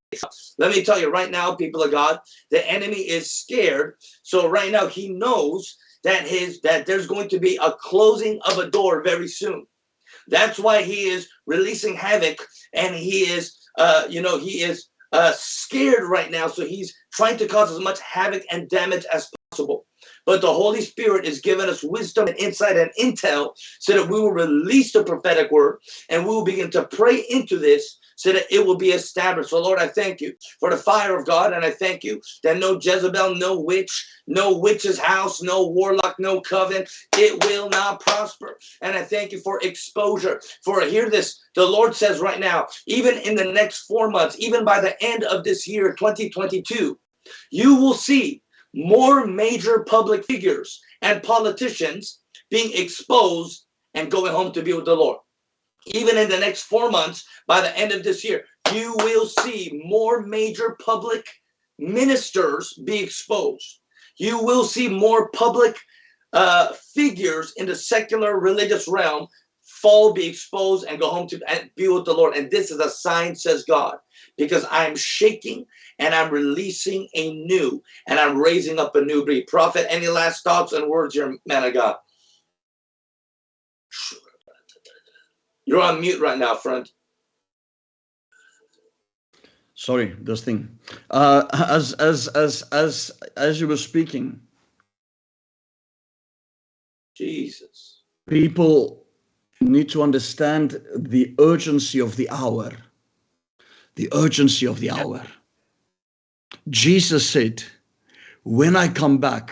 Let me tell you right now, people of God, the enemy is scared. So right now he knows that his that there's going to be a closing of a door very soon. That's why he is releasing havoc and he is uh you know he is uh scared right now so he's trying to cause as much havoc and damage as possible. But the Holy Spirit is giving us wisdom and insight and intel so that we will release the prophetic word and we will begin to pray into this so that it will be established. So, Lord, I thank you for the fire of God, and I thank you that no Jezebel, no witch, no witch's house, no warlock, no coven, it will not prosper. And I thank you for exposure. For hear this, the Lord says right now, even in the next four months, even by the end of this year, 2022, you will see more major public figures and politicians being exposed and going home to be with the Lord even in the next four months, by the end of this year, you will see more major public ministers be exposed. You will see more public uh, figures in the secular religious realm fall, be exposed, and go home to be with the Lord. And this is a sign, says God, because I'm shaking and I'm releasing a new and I'm raising up a new breed. Prophet, any last thoughts and words, your man of God? You're on mute right now, friend. Sorry, this thing. Uh, as as as as as you were speaking, Jesus. people need to understand the urgency of the hour. The urgency of the hour. Jesus said, "When I come back,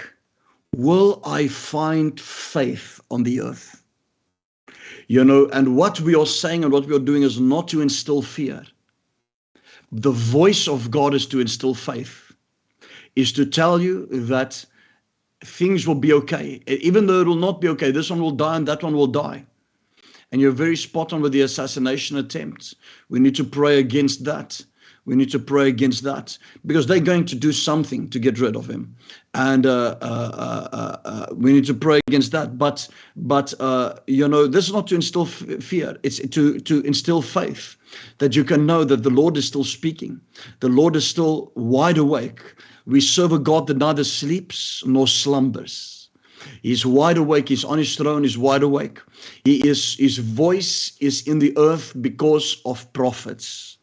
will I find faith on the earth?" You know, and what we are saying and what we are doing is not to instill fear. The voice of God is to instill faith, is to tell you that things will be okay. Even though it will not be okay, this one will die and that one will die. And you're very spot on with the assassination attempts. We need to pray against that. We need to pray against that because they're going to do something to get rid of him, and uh, uh, uh, uh we need to pray against that. But but uh, you know, this is not to instill fear; it's to to instill faith that you can know that the Lord is still speaking, the Lord is still wide awake. We serve a God that neither sleeps nor slumbers. He's wide awake. He's on his throne. He's wide awake. He is. His voice is in the earth because of prophets.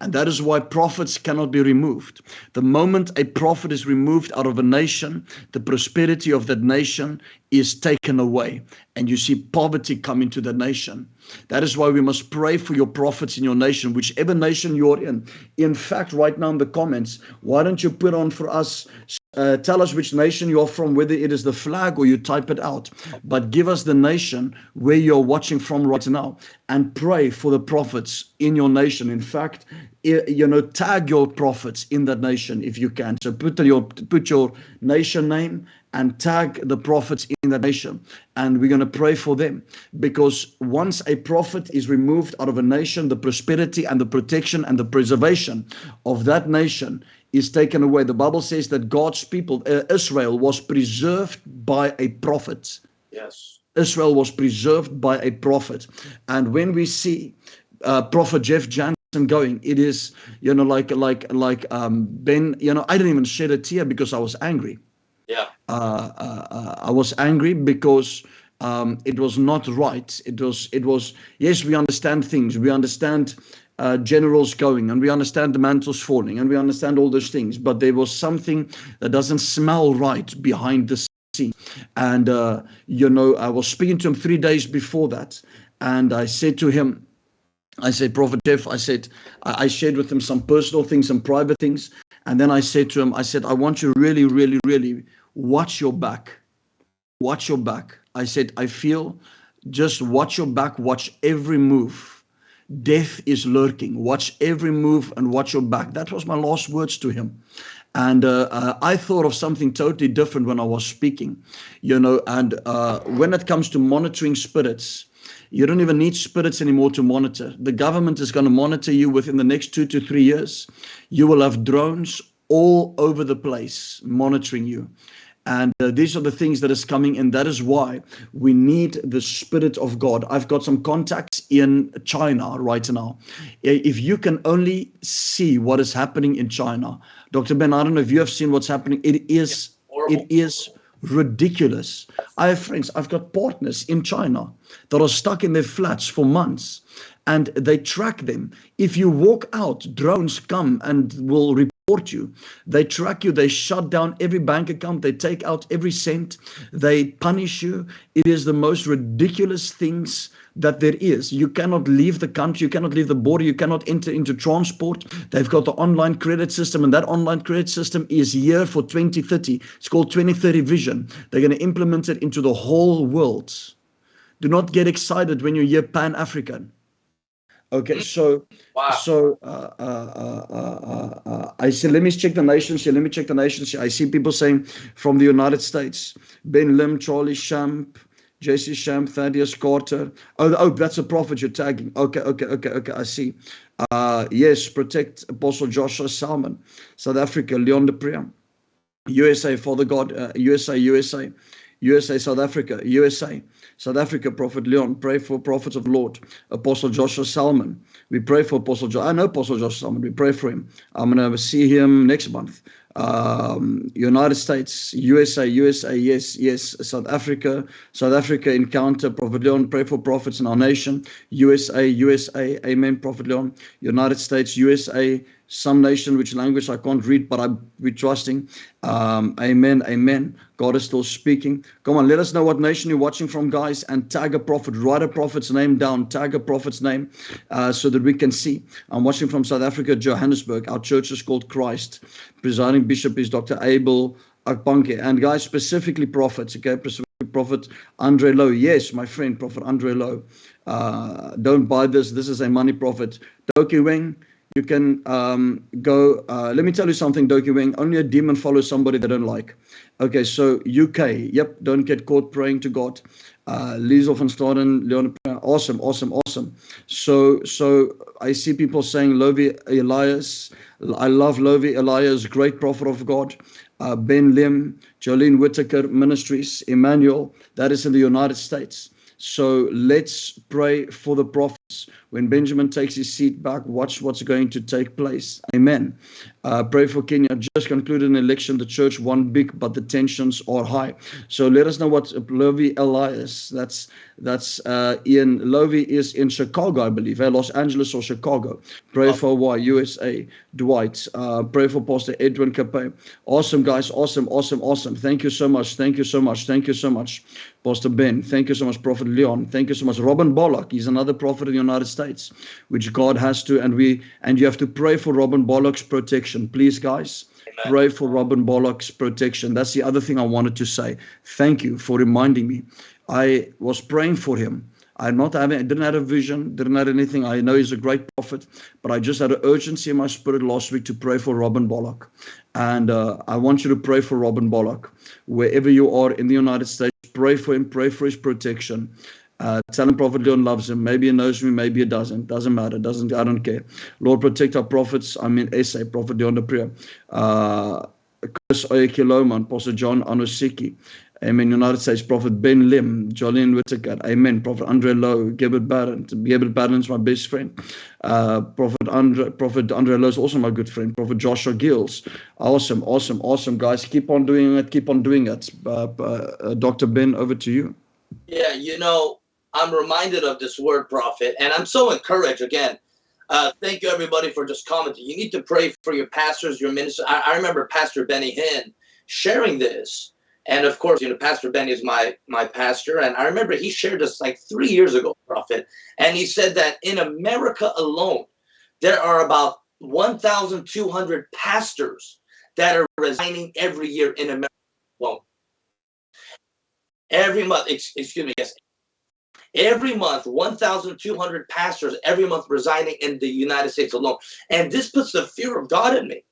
And that is why prophets cannot be removed. The moment a prophet is removed out of a nation, the prosperity of that nation is taken away. And you see poverty come into the nation. That is why we must pray for your prophets in your nation, whichever nation you're in. In fact, right now in the comments, why don't you put on for us uh, tell us which nation you're from, whether it is the flag or you type it out. But give us the nation where you're watching from right now and pray for the prophets in your nation. In fact, you know, tag your prophets in that nation if you can. So put your, put your nation name and tag the prophets in that nation. And we're going to pray for them because once a prophet is removed out of a nation, the prosperity and the protection and the preservation of that nation is taken away. The Bible says that God's people, uh, Israel, was preserved by a prophet. Yes. Israel was preserved by a prophet. And when we see uh, Prophet Jeff Jansen going, it is, you know, like, like, like um, Ben, you know, I didn't even shed a tear because I was angry. Yeah. Uh, uh, uh I was angry because um, it was not right. It was, it was, yes, we understand things. We understand uh, generals going and we understand the mantles falling and we understand all those things but there was something that doesn't smell right behind the scene. And uh, you know i was speaking to him three days before that and i said to him i said prophet jeff i said i, I shared with him some personal things some private things and then i said to him i said i want you really really really watch your back watch your back. I said i feel just watch your back watch every move death is lurking. Watch every move and watch your back. That was my last words to him. And uh, uh, I thought of something totally different when I was speaking, you know. And uh, when it comes to monitoring spirits, you don't even need spirits anymore to monitor. The government is going to monitor you within the next two to three years. You will have drones all over the place monitoring you. And uh, these are the things that is coming. And that is why we need the Spirit of God. I've got some contacts in China right now. If you can only see what is happening in China, Dr. Ben, I don't know if you have seen what's happening. It is, it is ridiculous. I have friends, I've got partners in China that are stuck in their flats for months and they track them. If you walk out, drones come and will report you. They track you, they shut down every bank account, they take out every cent, they punish you. It is the most ridiculous things that there is. You cannot leave the country, you cannot leave the border, you cannot enter into transport. They've got the online credit system, and that online credit system is here for 2030. It's called 2030 Vision. They're going to implement it into the whole world. Do not get excited when you hear Pan African. Okay, so Wow. so uh, uh, uh, uh, uh, I see. Let me check the nations here. Let me check the nations here. I see people saying from the United States: Ben Lim, Charlie Shamp, Jesse Shamp, Thaddeus Carter. Oh, oh, that's a prophet you're tagging. Okay, okay, okay, okay. I see. Uh, yes, protect Apostle Joshua Selman, South Africa, Leon de Priam, USA, Father God, uh, USA, USA, USA, South Africa, USA, South Africa, Prophet Leon. Pray for prophets of Lord, Apostle Joshua Selman. We pray for Apostle Joshua. I know Apostle Joshua Selman. We pray for him. I'm going to see him next month. Um, United States, USA, USA, yes, yes, South Africa, South Africa encounter, Prophet Leon, pray for prophets in our nation, USA, USA, amen, Prophet Leon, United States, USA, some nation which language I can't read, but I we're trusting. Um, amen, amen. God is still speaking. Come on, let us know what nation you're watching from, guys, and tag a prophet. Write a prophet's name down. Tag a prophet's name uh, so that we can see. I'm watching from South Africa, Johannesburg. Our church is called Christ. Presiding bishop is Dr. Abel Akbanke. And guys, specifically prophets, okay? Prophet Andre Lowe. Yes, my friend, Prophet Andre Lowe. Uh, don't buy this. This is a money prophet. Doki Wing you can um, go. Uh, let me tell you something, Doki Wing. Only a demon follows somebody they don't like. Okay, so UK. Yep, don't get caught praying to God. Uh, Liesel van Staden, Leon, awesome, awesome, awesome. So, so I see people saying Lovy Elias. I love Lovy Elias, great prophet of God. Uh, ben Lim, Jolene Whitaker Ministries, Emmanuel. That is in the United States. So let's pray for the prophets. When Benjamin takes his seat back, watch what's going to take place. Amen. Uh, pray for Kenya. Just concluded an election. The church won big, but the tensions are high. So let us know what Lovy Elias. That's that's uh, Ian Lovy is in Chicago, I believe, eh? Los Angeles or Chicago. Pray Oh. for why USA. Dwight. Uh, pray for Pastor Edwin Cape. Awesome, guys. Awesome, awesome, awesome. Thank you so much. Thank you so much. Thank you so much, Pastor Ben. Thank you so much, Prophet Leon. Thank you so much, Robin Bullock. He's another prophet in the United States, which God has to, and we and you have to pray for Robin Bullock's protection, please, guys. Amen. Pray for Robin Bullock's protection. That's the other thing I wanted to say. Thank you for reminding me. I was praying for him. I'm not having, I didn't have a vision, didn't have anything. I know he's a great prophet, but I just had an urgency in my spirit last week to pray for Robin Bullock. And uh, I want you to pray for Robin Bullock. Wherever you are in the United States, pray for him, pray for his protection. Uh, tell him Prophet Leon loves him. Maybe he knows me, maybe he doesn't. Doesn't matter. Doesn't I don't care. Lord, protect our prophets. I mean, essay, Prophet Leon de Priya. Uh, Chris Oyakhilome, Pastor John Anosike. Amen. United States Prophet Ben Lim, Jolene Whittaker. Amen. Prophet Andre Lowe, Gilbert Barron. Gilbert Barron's my best friend. Uh, Prophet Andre, Prophet Andre Lowe is also my good friend. Prophet Joshua Giles. Awesome, awesome, awesome, guys. Keep on doing it. Keep on doing it. Uh, uh, Dr. Ben, over to you. Yeah, you know, I'm reminded of this word prophet, and I'm so encouraged again. Uh, thank you, everybody, for just commenting. You need to pray for your pastors, your ministers. I, I remember Pastor Benny Hinn sharing this, and of course, you know, Pastor Benny is my my pastor, and I remember he shared this like three years ago, prophet, and he said that in America alone, there are about 1,200 pastors that are resigning every year in America alone. Every month, excuse me, yes, every month 1200 pastors every month resigning in the united states alone. And this puts the fear of god in me.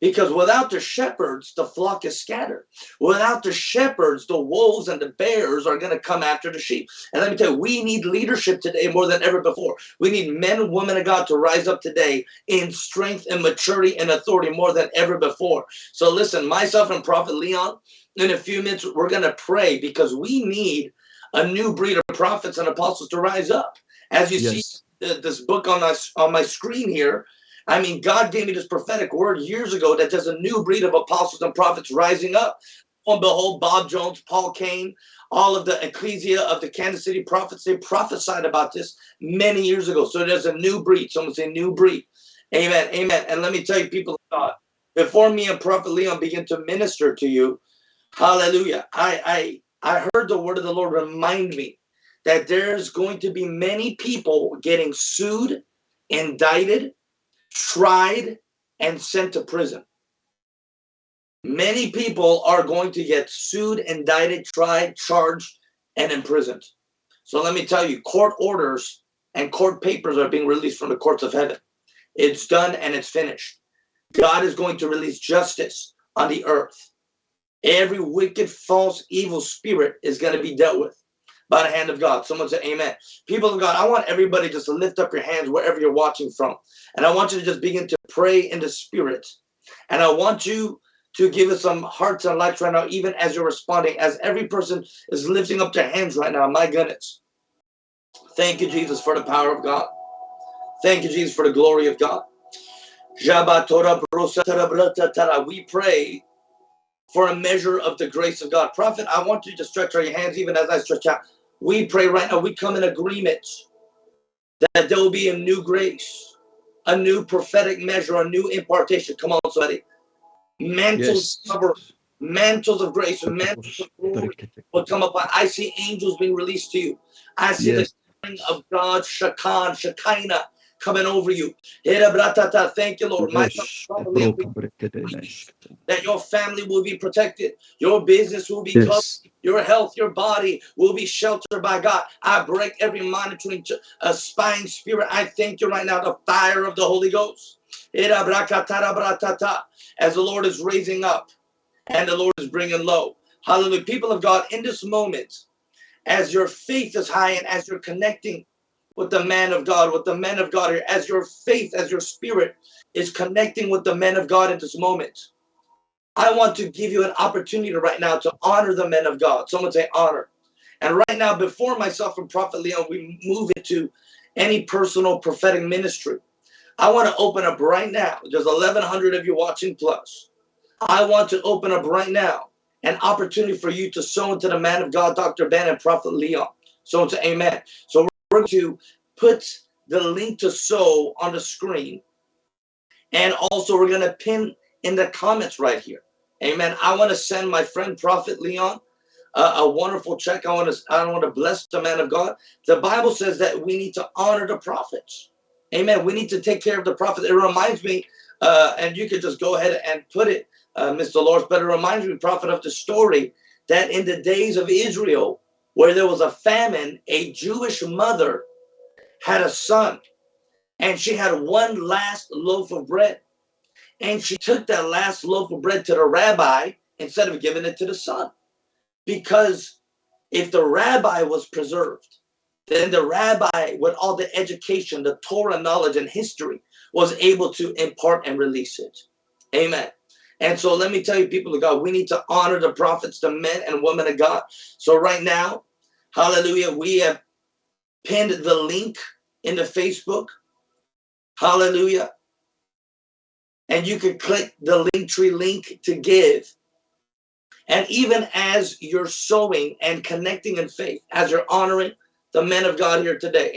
Because without the shepherds the flock is scattered. Without the shepherds the wolves and the bears are going to come after the sheep. And let me tell you we need leadership today more than ever before. We need men and women of god to rise up today in strength and maturity and authority more than ever before. So listen myself and prophet leon in a few minutes we're going to pray because we need a new breed of prophets and apostles to rise up. As you see Yes. th- this book on my on my screen here, I mean, God gave me this prophetic word years ago that there's a new breed of apostles and prophets rising up. and behold, Bob Jones, Paul Cain, all of the ecclesia of the Kansas City prophets, they prophesied about this many years ago. So there's a new breed. Someone say new breed. Amen. Amen. And let me tell you, people of God, before me and Prophet Leon begin to minister to you, hallelujah. I I I heard the word of the Lord remind me that there's going to be many people getting sued, indicted, tried, and sent to prison. Many people are going to get sued, indicted, tried, charged, and imprisoned. So let me tell you, court orders and court papers are being released from the courts of heaven. It's done and it's finished. God is going to release justice on the earth. Every wicked, false, evil spirit is going to be dealt with by the hand of God. Someone say amen. People of God, I want everybody just to lift up your hands wherever you're watching from. And I want you to just begin to pray in the spirit. And I want you to give us some hearts and lights right now, even as you're responding, as every person is lifting up their hands right now. My goodness. Thank you, Jesus, for the power of God. Thank you, Jesus, for the glory of God. We pray for a measure of the grace of God. Prophet, I want you to stretch out your hands even as I stretch out. We pray right now, we come in agreement that there will be a new grace, a new prophetic measure, a new impartation. Come on, somebody. Mantles Yes. cover, mantles of grace, mantles of glory will come upon. I see angels being released to you. I see Yes. the of God, Shakan, Shekinah coming over you. Thank you, Lord. My that your family will be protected, your business will be covered, your health, your body will be sheltered by God. I break every monitoring uh, spying spirit. I thank you right now, the fire of the Holy Ghost. As the Lord is raising up and the Lord is bringing low. Hallelujah. People of God, in this moment, as your faith is high and as you're connecting with the man of God, with the men of God here, as your faith, as your spirit is connecting with the men of God in this moment, I want to give you an opportunity right now to honor the men of God. Someone say honor. And right now, before myself and Prophet Leon, we move into any personal prophetic ministry. I want to open up right now. There's 1,100 of you watching plus. I want to open up right now an opportunity for you to sow into the man of God, Dr. Ben and Prophet Leon. So into amen. So we're going to put the link to sow on the screen. And also we're going to pin in the comments right here. Amen. I want to send my friend Prophet Leon a wonderful check. I want to I want to bless the man of God. The Bible says that we need to honor the prophets. Amen. We need to take care of the prophets. It reminds me, uh, and you could just go ahead and put it, uh, Mr. Lord, but it reminds me, prophet, of the story that in the days of Israel, where there was a famine, a Jewish mother had a son, and she had one last loaf of bread. And she took that last loaf of bread to the rabbi instead of giving it to the son. Because if the rabbi was preserved, then the rabbi, with all the education, the Torah knowledge, and history, was able to impart and release it. Amen. And so let me tell you, people of God, we need to honor the prophets, the men and women of God. So right now, hallelujah, we have pinned the link in the Facebook. Hallelujah. And you can click the link tree link to give. And even as you're sowing and connecting in faith, as you're honoring the men of God here today,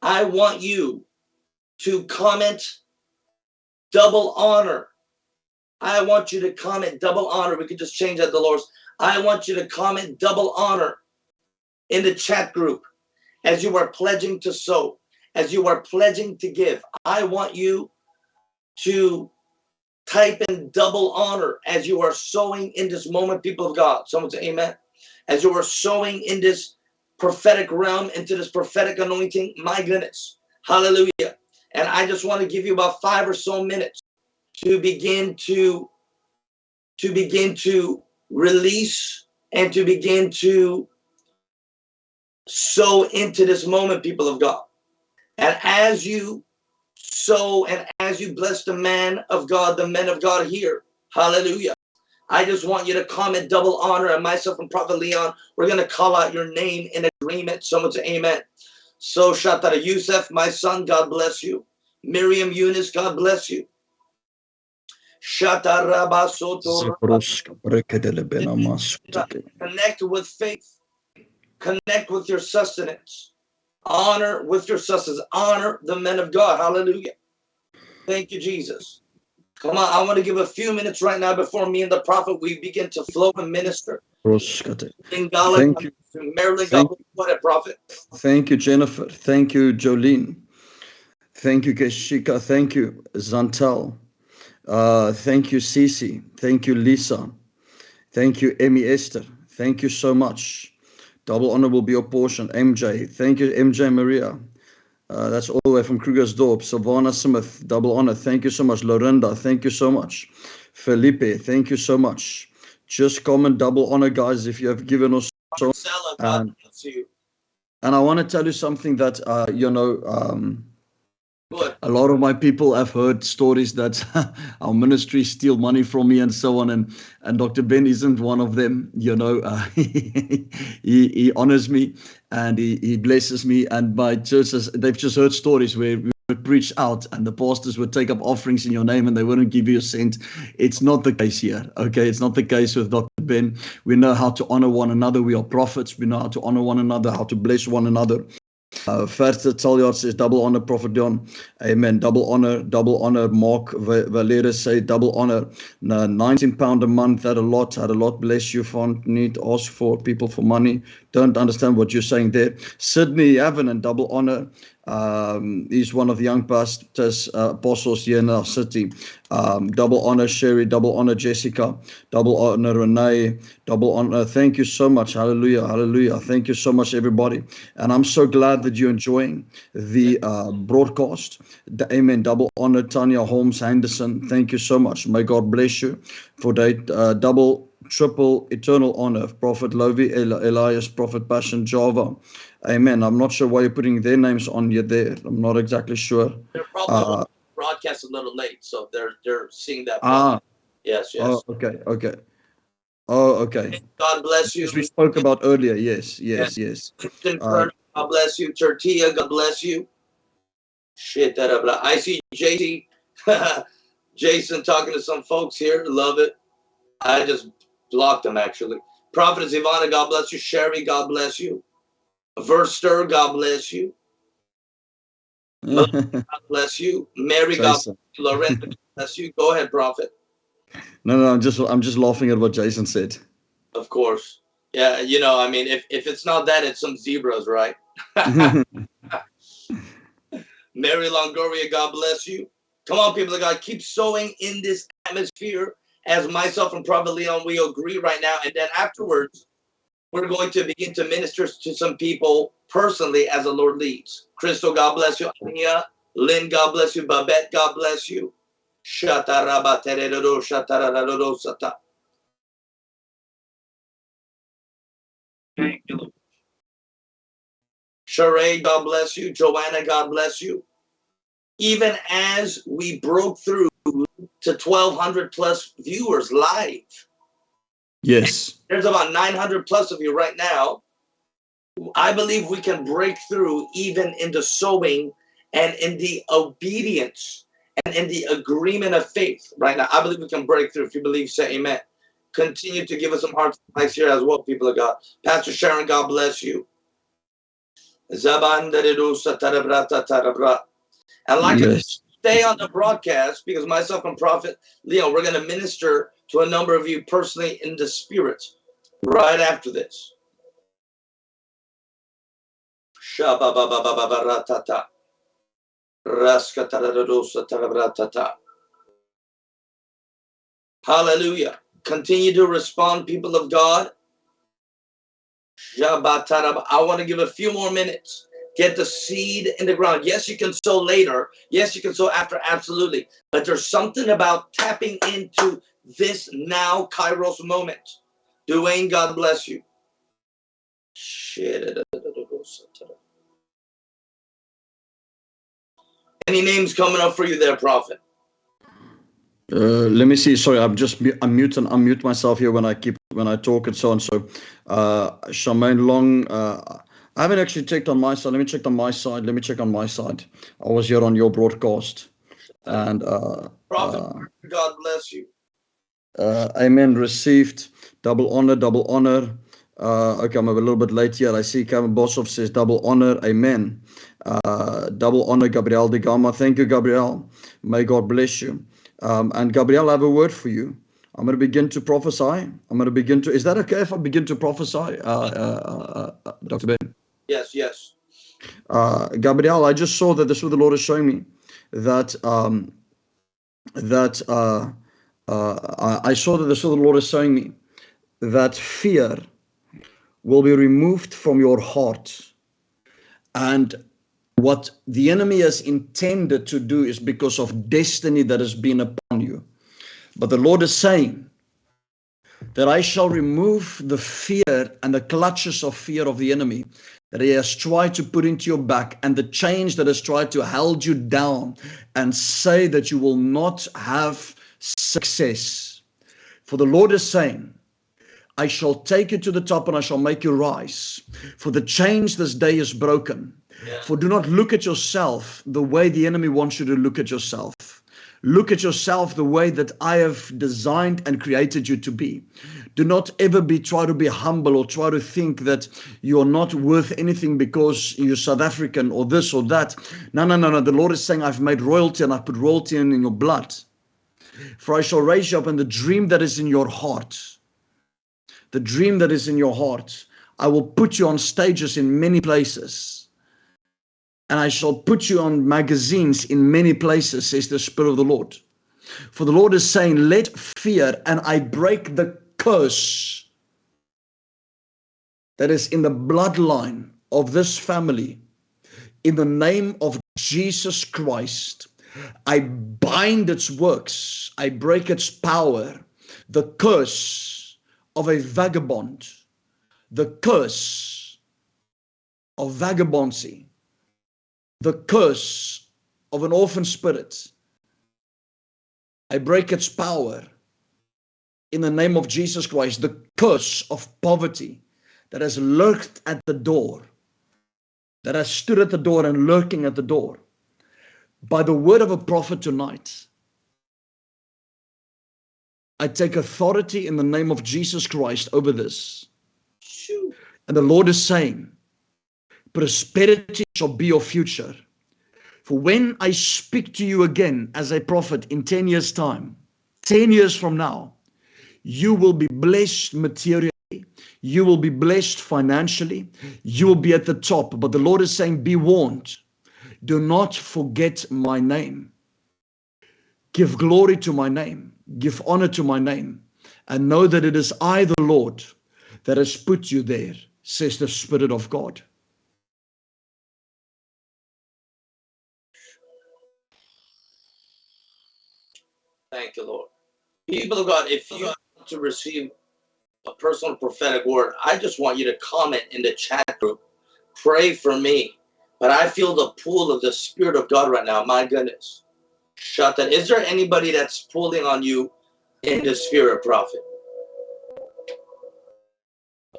I want you to comment double honor. I want you to comment double honor. We could just change that, Dolores. I want you to comment double honor in the chat group as you are pledging to sow, as you are pledging to give. I want you to type in double honor as you are sowing in this moment, people of God. Someone say amen. As you are sowing in this prophetic realm, into this prophetic anointing, my goodness. Hallelujah. And I just want to give you about five or so minutes to begin to to begin to release and to begin to sow into this moment, people of God. And as you sow and as you bless the man of God, the men of God here, hallelujah. I just want you to comment double honor and myself and Prophet Leon, we're going to call out your name in agreement. Someone say amen. So Shatara Yusuf, my son, God bless you. Miriam Eunice, God bless you. Connect with faith. Connect with your sustenance. Honor with your sustenance. Honor the men of God. Hallelujah. Thank you, Jesus. Come on, I want to give a few minutes right now before me and the prophet we begin to flow and minister. Broskate. In Gala, Thank you. Maryland, Thank God, what a prophet. Thank you, Jennifer. Thank you, Jolene. Thank you, Keshika. Thank you, Zantel. Uh, thank you, Cece. Thank you, Lisa. Thank you, Emmy Esther. Thank you so much. Double honor will be your portion. MJ. Thank you, MJ Maria. Uh, that's all the way from Krugersdorp. Savannah Smith, double honor. Thank you so much. Lorinda, thank you so much. Felipe, thank you so much. Just comment double honor, guys, if you have given us. So, um, and I want to tell you something that, uh, you know, um, A lot of my people have heard stories that our ministry steal money from me and so on and and dr ben isn't one of them you know. Uh, he, he honors me and he, he blesses me and my churches they've just heard stories where we would preach out and the pastors would take up offerings in your name and they wouldn't give you a cent. It's not the case here okay? It's not the case with dr ben. We know how to honor one another. We are prophets. We know how to honor one another how to bless one another uh, Verste Talyard says double honor, Prophet John. Amen. Double honor, double honor. Mark Va- Valera say double honor. No, 19 pound a month, that a lot. Had a lot. Bless you, font. Need ask for people for money. Don't understand what you're saying there. Sydney Avenant, double honor. Um, he's one of the young pastors, uh, apostles here in our city. Um, double honor, Sherry. Double honor, Jessica. Double honor, Renee. Double honor. Thank you so much. Hallelujah. Hallelujah. Thank you so much, everybody. And I'm so glad that you're enjoying the uh, broadcast. The, amen. Double honor, Tanya Holmes Henderson. Thank you so much. May God bless you for that uh, double, triple, eternal honor. Prophet Lovy, Eli- Elias, Prophet Passion, Java. Amen. I'm not sure why you're putting their names on you there. I'm not exactly sure. They're probably Uh, broadcast a little late, so they're they're seeing that. ah, yes, yes. oh, okay, okay. Oh, okay. God bless you. As we spoke about earlier. Yes, yes, yes. Kristen uh, God bless you. Tortilla, God bless you. Shit, that up. I see JC, Jason talking to some folks here. Love it. I just blocked them actually. Prophetess Ivana, God bless you. Sherry, God bless you. Verster, God bless you. God bless you. Mary, God bless you. Loretta, God bless you. Go ahead, Prophet. No, no, I'm just I'm just laughing at what Jason said. Of course. Yeah, you know, I mean, if, if it's not that, it's some zebras, right? Mary Longoria, God bless you. Come on, people of God, keep sowing in this atmosphere as myself and Prophet Leon, we agree right now. And then afterwards, we're going to begin to minister to some people personally as the Lord leads. Crystal, God bless you. Ania, Lynn, God bless you. Babette, God bless you. Thank you, Lord. Sheree, God bless you. Joanna, God bless you. Even as we broke through to 1,200 plus viewers live, yes. there's about 900 plus of you right now. I believe we can break through even in the sowing and in the obedience and in the agreement of faith right now. I believe we can break through. If you believe, say amen. Continue to give us some hearts and lives here as well, people of God. Pastor Sharon, God bless you. Zabandarerusa tarabrata tarabra. And like to yes. stay on the broadcast because myself and Prophet Leo, we're going to minister to a number of you personally in the spirit right after this. Hallelujah. Continue to respond, people of God. I want to give a few more minutes. Get the seed in the ground. Yes, you can sow later. Yes, you can sow after. Absolutely. But there's something about tapping into this now Kairos moment. Dwayne, God bless you. Shit. Any names coming up for you there, Prophet? Uh, let me see. Sorry, I'm just mu- I'm mute and unmute myself here when I keep when I talk and so on. So, uh, Charmaine Long. Uh, I haven't actually checked on my side. Let me check on my side. Let me check on my side. I was here on your broadcast, and uh, Prophet, Uh, God bless you. Uh, amen. Received. Double honor, double honor. Uh, okay, I'm a little bit late here. I see Kevin Boshoff says double honor. Amen. Uh, double honor, Gabriel de Gama. Thank you, Gabriel. May God bless you. Um, and Gabriel, I have a word for you. I'm going to begin to prophesy. I'm going to begin to. Is that okay if I begin to prophesy, uh, uh, uh, uh, Dr. Ben? Yes, yes. uh, Gabriel, I just saw that this is what the Lord is showing me that um, that uh, uh, I saw that this is what the Lord is showing me that fear will be removed from your heart, and what the enemy has intended to do is because of destiny that has been upon you. But the Lord is saying that I shall remove the fear and the clutches of fear of the enemy that he has tried to put into your back and the change that has tried to hold you down and say that you will not have success. For the Lord is saying, I shall take you to the top and I shall make you rise. For the change this day is broken. Yeah. For do not look at yourself the way the enemy wants you to look at yourself. Look at yourself the way that I have designed and created you to be. Do not ever be try to be humble or try to think that you're not worth anything because you're South African or this or that. No, no, no, no. The Lord is saying, I've made royalty and I've put royalty in, in your blood. For I shall raise you up in the dream that is in your heart. The dream that is in your heart. I will put you on stages in many places and I shall put you on magazines in many places, says the Spirit of the Lord. For the Lord is saying, Let fear, and I break the curse that is in the bloodline of this family. In the name of Jesus Christ, I bind its works, I break its power, the curse of a vagabond, the curse of vagabondsy the curse of an orphan spirit. I break its power in the name of Jesus Christ, the curse of poverty that has lurked at the door, that has stood at the door and lurking at the door. By the word of a prophet tonight, I take authority in the name of Jesus Christ over this. Shoot. And the Lord is saying, prosperity shall be your future. For when I speak to you again as a prophet in 10 years' time, 10 years from now, you will be blessed materially. You will be blessed financially. You will be at the top. But the Lord is saying, Be warned. Do not forget my name. Give glory to my name. Give honor to my name. And know that it is I, the Lord, that has put you there, says the Spirit of God. Thank you, Lord. People of God, if you want to receive a personal prophetic word, I just want you to comment in the chat group. Pray for me. But I feel the pull of the Spirit of God right now. My goodness. Shut that. Is there anybody that's pulling on you in the spirit, prophet?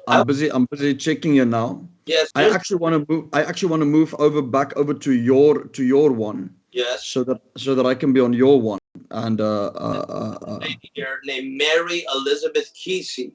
I'm busy. I'm busy checking you now. Yes. I actually want to move. I actually want to move over back over to your to your one, yes. so that so that I can be on your one. And uh, uh, uh, uh, lady here named Mary Elizabeth Kesey.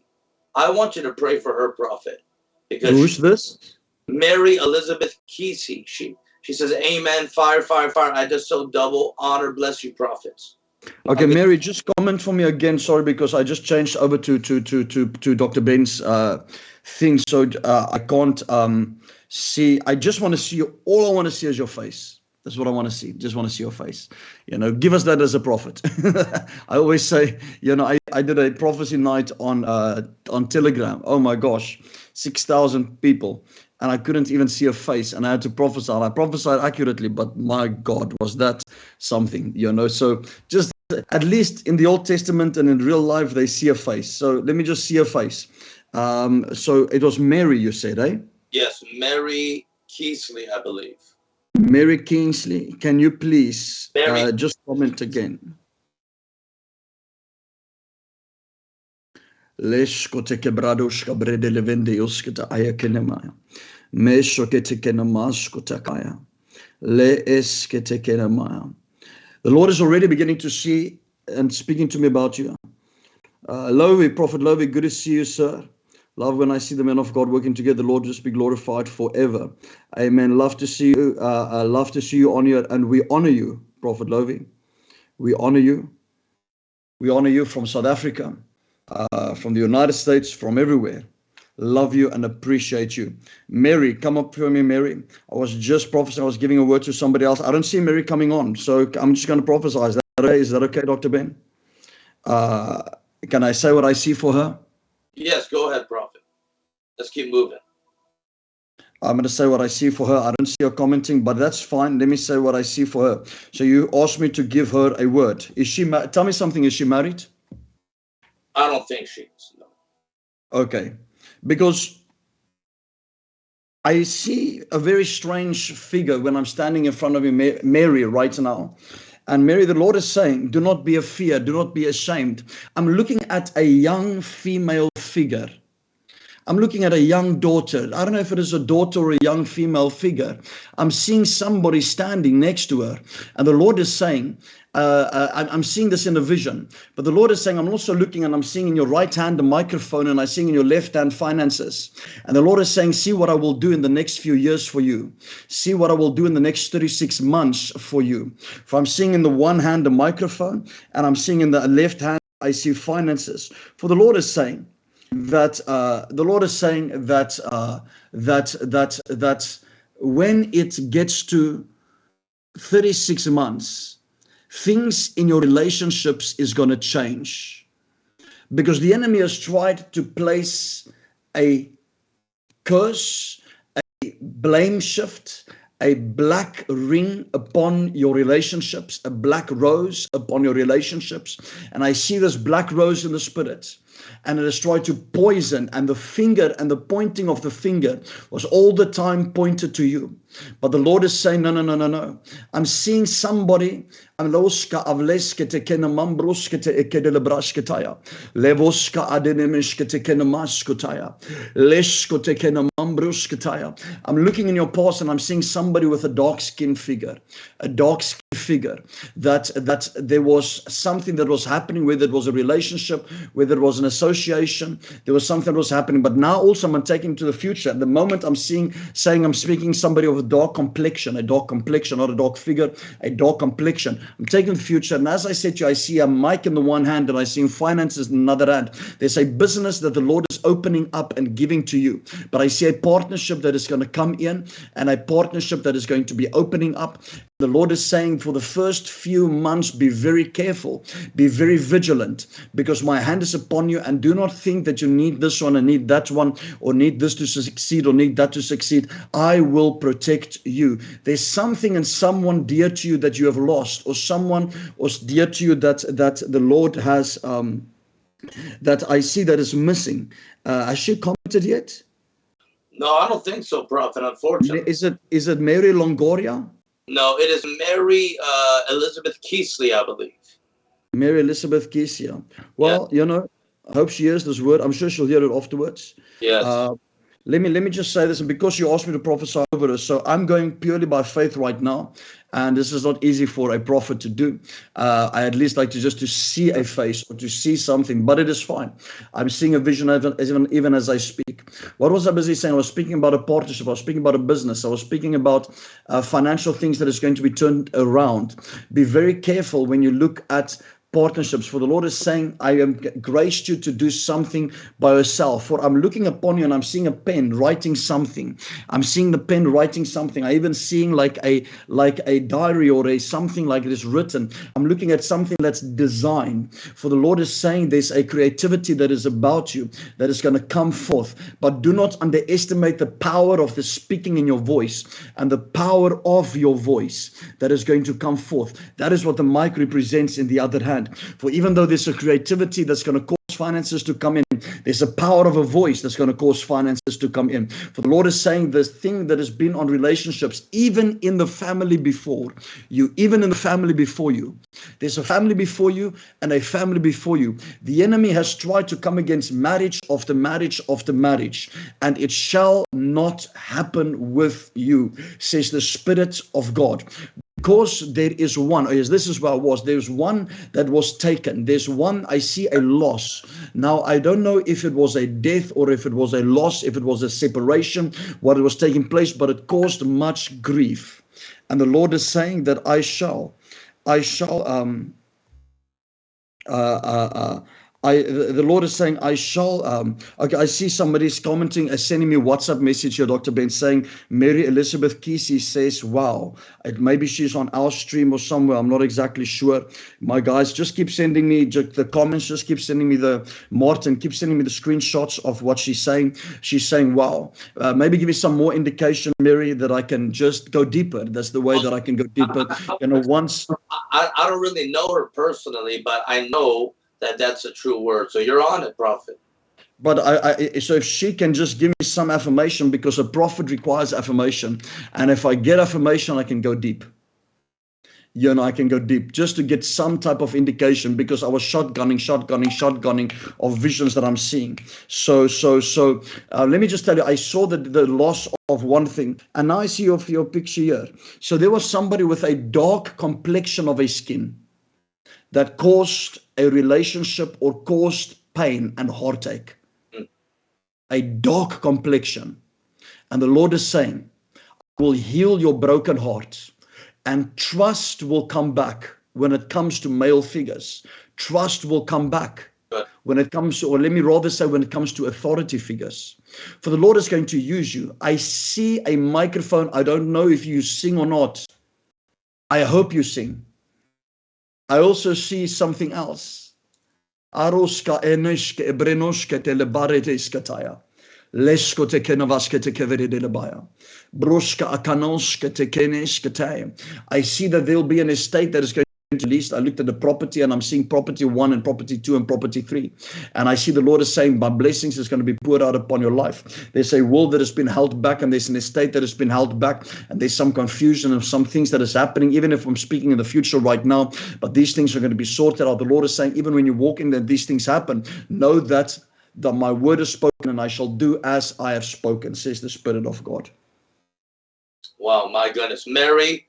I want you to pray for her prophet because who's this? Mary Elizabeth Kesey. She she says, Amen. Fire, fire, fire. I just so double honor, bless you, prophets. Okay, Okay. Mary, just comment for me again. Sorry, because I just changed over to to to to to Dr. Ben's uh, thing, so uh, I can't um, see. I just want to see you. All I want to see is your face. That's what I want to see. Just want to see your face. You know, give us that as a prophet. I always say, you know, I, I did a prophecy night on uh, on Telegram. Oh my gosh, six thousand people, and I couldn't even see a face, and I had to prophesy. I prophesied accurately, but my God, was that something? You know, so just at least in the Old Testament and in real life, they see a face. So let me just see a face. Um, so it was Mary, you said, eh? Yes, Mary Keesley, I believe. Mary Kingsley, can you please uh, just comment again? Lesko te quebradoshka brede levende yoskata aya kenemaya. Mesho ke te kenamasko takaya. Le eske te kenemaya. The Lord is already beginning to see and speaking to me about you. Uh, Lovy, Prophet Lovy, good to see you, sir. Love when I see the men of God working together. Lord just be glorified forever. Amen. Love to see you. Uh, uh, love to see you on here, and we honor you, Prophet Lovy. We honor you. We honor you from South Africa, uh, from the United States, from everywhere. Love you and appreciate you. Mary, come up for me, Mary. I was just prophesying. I was giving a word to somebody else. I don't see Mary coming on, so I'm just going to prophesy. Is that okay? Is that okay, Dr. Ben? Uh, can I say what I see for her? Yes, go ahead, Prophet. Let's keep moving. I'm going to say what I see for her. I don't see her commenting, but that's fine. Let me say what I see for her. So you asked me to give her a word. Is she? Ma- Tell me something. Is she married? I don't think she is. No. Okay, because I see a very strange figure when I'm standing in front of you, Mary, right now. And Mary, the Lord is saying, Do not be afeared, do not be ashamed. I'm looking at a young female figure. I'm looking at a young daughter. I don't know if it is a daughter or a young female figure. I'm seeing somebody standing next to her. And the Lord is saying, uh, uh, I'm, I'm seeing this in a vision, but the Lord is saying, I'm also looking and I'm seeing in your right hand a microphone and I'm seeing in your left hand finances. And the Lord is saying, See what I will do in the next few years for you. See what I will do in the next 36 months for you. For I'm seeing in the one hand a microphone and I'm seeing in the left hand, I see finances. For the Lord is saying, that uh, the Lord is saying that uh, that that that when it gets to 36 months, things in your relationships is going to change because the enemy has tried to place a curse, a blame shift, a black ring upon your relationships, a black rose upon your relationships. And I see this black rose in the spirit and it has tried to poison and the finger and the pointing of the finger was all the time pointed to you but the lord is saying no no no no no. I'm seeing somebody. I'm looking in your past and I'm seeing somebody with a dark skin figure, a dark skin figure that that there was something that was happening whether it was a relationship whether it was an association there was something that was happening. But now also i'm taking to the future. At the moment i'm seeing saying i'm speaking somebody of a dark complexion a dark complexion not a dark figure a dark complexion I'm taking the future. And as I said to you, I see a mic in the one hand and I see finances in another hand. There's a business that the Lord is opening up and giving to you. But I see a partnership that is going to come in and a partnership that is going to be opening up. The Lord is saying for the first few months, be very careful, be very vigilant, because my hand is upon you. And do not think that you need this one and need that one, or need this to succeed, or need that to succeed. I will protect you. There's something and someone dear to you that you have lost, or someone was dear to you that that the Lord has um, that I see that is missing. Uh, has she commented yet? No, I don't think so, Prophet, unfortunately. Is it is it Mary Longoria? No, it is Mary uh, Elizabeth Keesley, I believe. Mary Elizabeth Kesia. Well, you know, I hope she hears this word. I'm sure she'll hear it afterwards. Yes. Uh, let me let me just say this, and because you asked me to prophesy over this, so I'm going purely by faith right now, and this is not easy for a prophet to do. Uh, I at least like to just to see a face or to see something, but it is fine. I'm seeing a vision even even, even as I speak. What was I busy saying? I was speaking about a partnership. I was speaking about a business. I was speaking about uh, financial things that is going to be turned around. Be very careful when you look at partnerships. For the Lord is saying, I am graced you to do something by yourself. For I'm looking upon you and I'm seeing a pen writing something. I'm seeing the pen writing something. I even seeing like a like a diary or a something like this written. I'm looking at something that's designed. For the Lord is saying there's a creativity that is about you that is going to come forth. But do not underestimate the power of the speaking in your voice and the power of your voice that is going to come forth. That is what the mic represents in the other hand. For even though there's a creativity that's going to cause finances to come in, there's a power of a voice that's going to cause finances to come in. For the Lord is saying this thing that has been on relationships, even in the family before you, even in the family before you. There's a family before you and a family before you. The enemy has tried to come against marriage after marriage after marriage, and it shall not happen with you, says the Spirit of God because there is one oh yes this is where i was. There's one that was taken. There's one i see a loss. Now i don't know if it was a death or if it was a loss if it was a separation what was taking place but it caused much grief. And the lord is saying that i shall i shall um uh, uh, uh, I the Lord is saying, I shall. Um, okay, I see somebody's commenting, uh, sending me WhatsApp message here, Dr. Ben, saying Mary Elizabeth Kesey says, "Wow, it, maybe she's on our stream or somewhere. I'm not exactly sure." My guys, just keep sending me just the comments. Just keep sending me the Martin. Keep sending me the screenshots of what she's saying. She's saying, "Wow." Uh, maybe give me some more indication, Mary, that I can just go deeper. That's the way that I can go deeper. You know, once I, I don't really know her personally, but I know that that's a true word. So you're on it, prophet. But I, I, so if she can just give me some affirmation, because a prophet requires affirmation, and if I get affirmation, I can go deep. You know, I can go deep just to get some type of indication because I was shotgunning, shotgunning, shotgunning of visions that I'm seeing. So, so, so, uh, let me just tell you, I saw the, the loss of one thing, and I see your, your picture here. So there was somebody with a dark complexion of a skin that caused a relationship or caused pain and heartache, hmm. a dark complexion. And the Lord is saying, I will heal your broken heart and trust will come back when it comes to male figures. Trust will come back when it comes to, or let me rather say, when it comes to authority figures. For the Lord is going to use you. I see a microphone. I don't know if you sing or not. I hope you sing. I also see something else. Aroska eneshke ebrenoshke telebarete iskataya. Lesko te kenavaske te kevere de labaya. Broska akanoske te keneskataya. I see that there'll be an estate that is going least I looked at the property and I'm seeing property one and property two and property three. And I see the Lord is saying, My blessings is going to be poured out upon your life. There's a will that has been held back, and there's an estate that has been held back, and there's some confusion of some things that is happening, even if I'm speaking in the future right now. But these things are going to be sorted out. The Lord is saying, even when you walk in that these things happen, know that that my word is spoken and I shall do as I have spoken, says the Spirit of God. Wow, my goodness. Mary,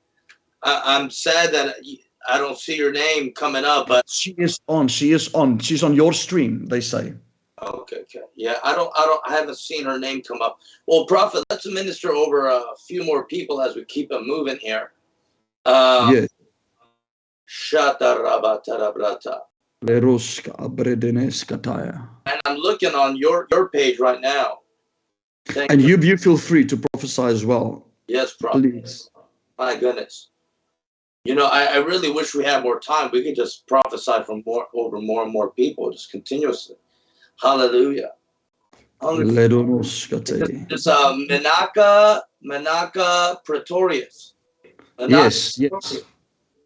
I, am sad that I don't see your name coming up, but she is on. She is on. She's on your stream. They say. Okay, okay, yeah. I don't, I don't, I haven't seen her name come up. Well, Prophet, let's minister over a few more people as we keep it moving here. Uh, yes. And I'm looking on your your page right now. Thank and you, you feel free to prophesy as well. Yes, Prophet. Please. My goodness. You know, I, I, really wish we had more time. We could just prophesy from more over more and more people, just continuously. Hallelujah. Hallelujah. It's uh, Menaka, Menaka Pretorius. Menaka yes, yes.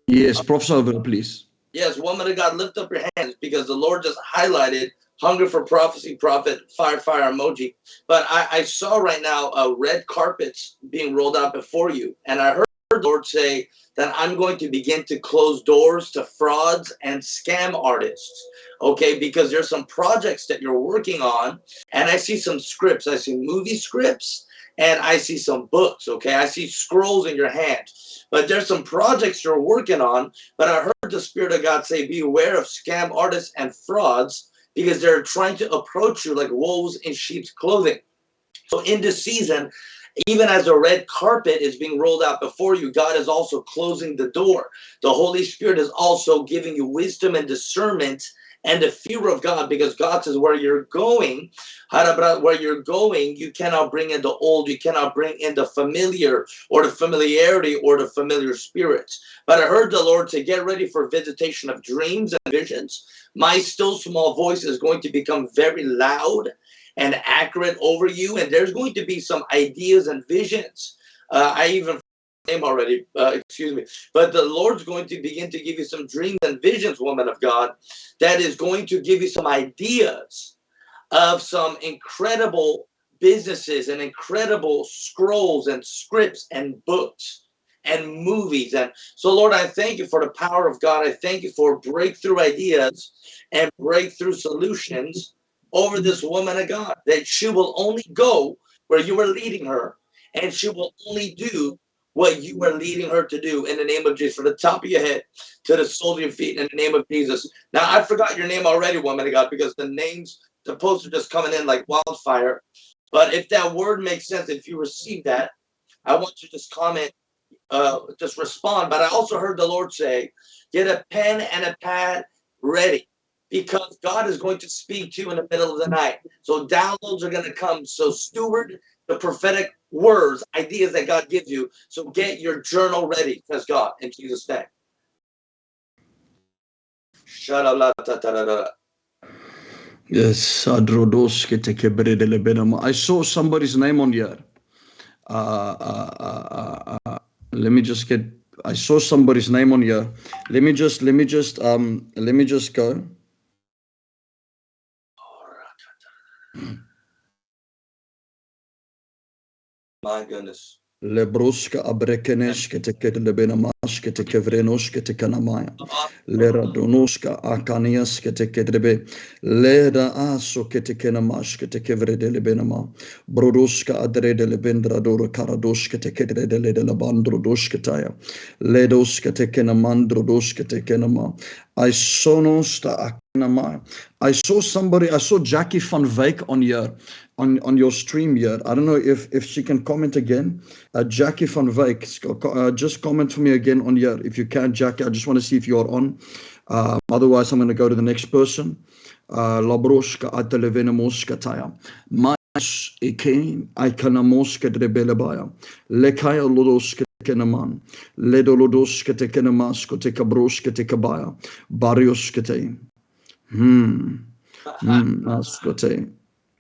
Yes, prophesy over please. Yes, woman of God, lift up your hands because the Lord just highlighted hunger for prophecy, prophet, fire, fire emoji. But I, I saw right now uh, red carpets being rolled out before you. And I heard the Lord say, that I'm going to begin to close doors to frauds and scam artists. Okay, because there's some projects that you're working on, and I see some scripts. I see movie scripts, and I see some books. Okay, I see scrolls in your hand. But there's some projects you're working on. But I heard the Spirit of God say, Be aware of scam artists and frauds because they're trying to approach you like wolves in sheep's clothing. So in this season, even as a red carpet is being rolled out before you, God is also closing the door. The Holy Spirit is also giving you wisdom and discernment and the fear of God because God says where you're going, where you're going, you cannot bring in the old, you cannot bring in the familiar or the familiarity or the familiar spirits. But I heard the Lord to get ready for visitation of dreams and visions. My still small voice is going to become very loud and accurate over you. And there's going to be some ideas and visions. Uh, I even name already, uh, excuse me. But the Lord's going to begin to give you some dreams and visions, woman of God, that is going to give you some ideas of some incredible businesses and incredible scrolls and scripts and books and movies. And so, Lord, I thank you for the power of God. I thank you for breakthrough ideas and breakthrough solutions over this woman of God, that she will only go where you are leading her, and she will only do what you are leading her to do in the name of Jesus, from the top of your head to the soles of your feet in the name of Jesus. Now, I forgot your name already, woman of God, because the names, the posts are just coming in like wildfire. But if that word makes sense, if you receive that, I want you to just comment, uh, just respond. But I also heard the Lord say, get a pen and a pad ready because God is going to speak to you in the middle of the night. So downloads are going to come. So steward the prophetic words, ideas that God gives you. So get your journal ready, says God, in Jesus' name. Yes, I saw somebody's name on here. Uh, uh, uh, uh, uh, let me just get. I saw somebody's name on here. Let me just. Let me just. Um. Let me just go. My goodness. Lebruska abrekeneske teket lebenamaske teke vrenoske teke namaya. Lera donoska akanieske teke drebe. Leda aso keteke namaske teke vrede lebenama. Brodoska adrede lebendra doro karadoske teke drede lede labandro doske taya. Ledoske teke namandro doske teke nama. Aisonos ta akanamaya. I saw somebody, I saw Jackie van Wyk on here, on, on your stream here. I don't know if, if she can comment again. Uh, Jackie van Wyk, uh, just comment for me again on here. If you can, Jackie, I just want to see if you're on. Uh, otherwise, I'm going to go to the next person. Uh, Labroshka atelevenemoskataya. Mas drebelebaya. Lekaya lodoska kenaman. Barioska te. Hmm. Hmm. Askote.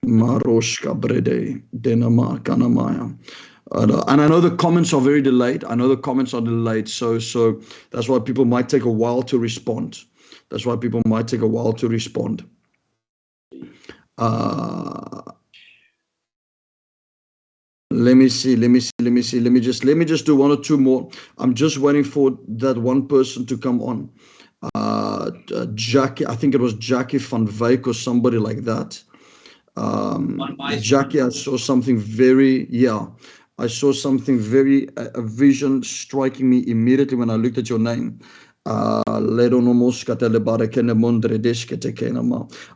Maroshka brede. Denama kanamaya. Uh, and I know the comments are very delayed. I know the comments are delayed, so so that's why people might take a while to respond. That's why people might take a while to respond. Uh, let me see. Let me see. Let me see. Let me just let me just do one or two more. I'm just waiting for that one person to come on. Uh, uh, Jackie, I think it was Jackie van Wyk or somebody like that. Um, Jackie, I saw something very yeah. I saw something very, a, a vision striking me immediately when I looked at your name. Uh,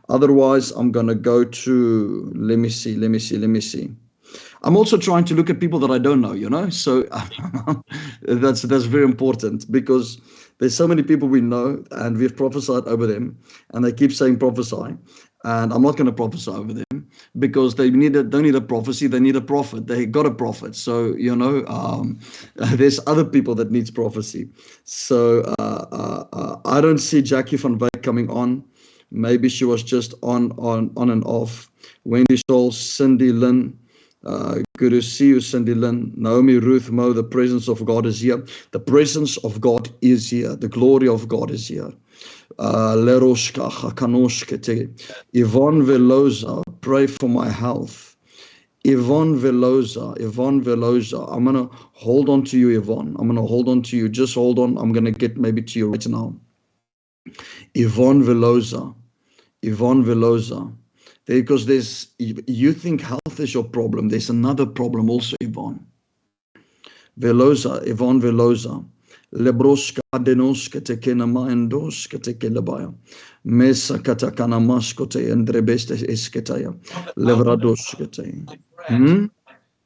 Otherwise, I'm going to go to, let me see, let me see, let me see. I'm also trying to look at people that I don't know, you know, so that's that's very important because there's so many people we know and we've prophesied over them and they keep saying prophesy and I'm not going to prophesy over them because they need a, don't need a prophecy they need a prophet. They got a prophet so you know um, there's other people that needs prophecy. So uh, uh, uh, I don't see Jackie van Wyk coming on. Maybe she was just on on on and off. Wendy Soul Cindy Lynn uh, good to see you, Cindy Lynn. Naomi, Ruth, Mo, the presence of God is here. The presence of God is here. The glory of God is here. Uh, Yvonne Veloza, pray for my health. Yvonne Veloza, Yvonne Veloza, I'm going to hold on to you, Yvonne. I'm going to hold on to you. Just hold on. I'm going to get maybe to you right now. Yvonne Veloza, Yvonne Veloza, because there's, you think health is your problem. There's another problem also, Yvonne. Veloza, Yvonne Veloza. Lebroska denoska te kenama endoska te kelabaya. Mesa katakana maskote endrebeste esketaya. Levradoska te. Hmm?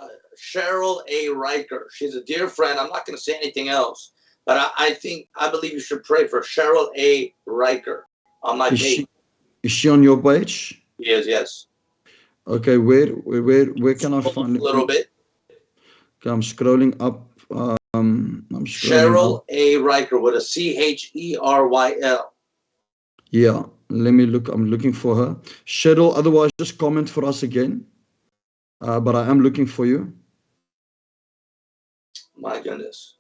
Uh, Cheryl A. Riker. She's a dear friend. I'm not going to say anything else, but I, I think, I believe you should pray for Cheryl A. Riker on my Is page. she, is she on your page? Yes, yes. Okay, where where where, where can I find A little bit. Okay, I'm scrolling up. Um, I'm scrolling Cheryl up. A. Riker with a C H E R Y L. Yeah, let me look. I'm looking for her. Cheryl, otherwise just comment for us again. Uh, but I am looking for you. My goodness.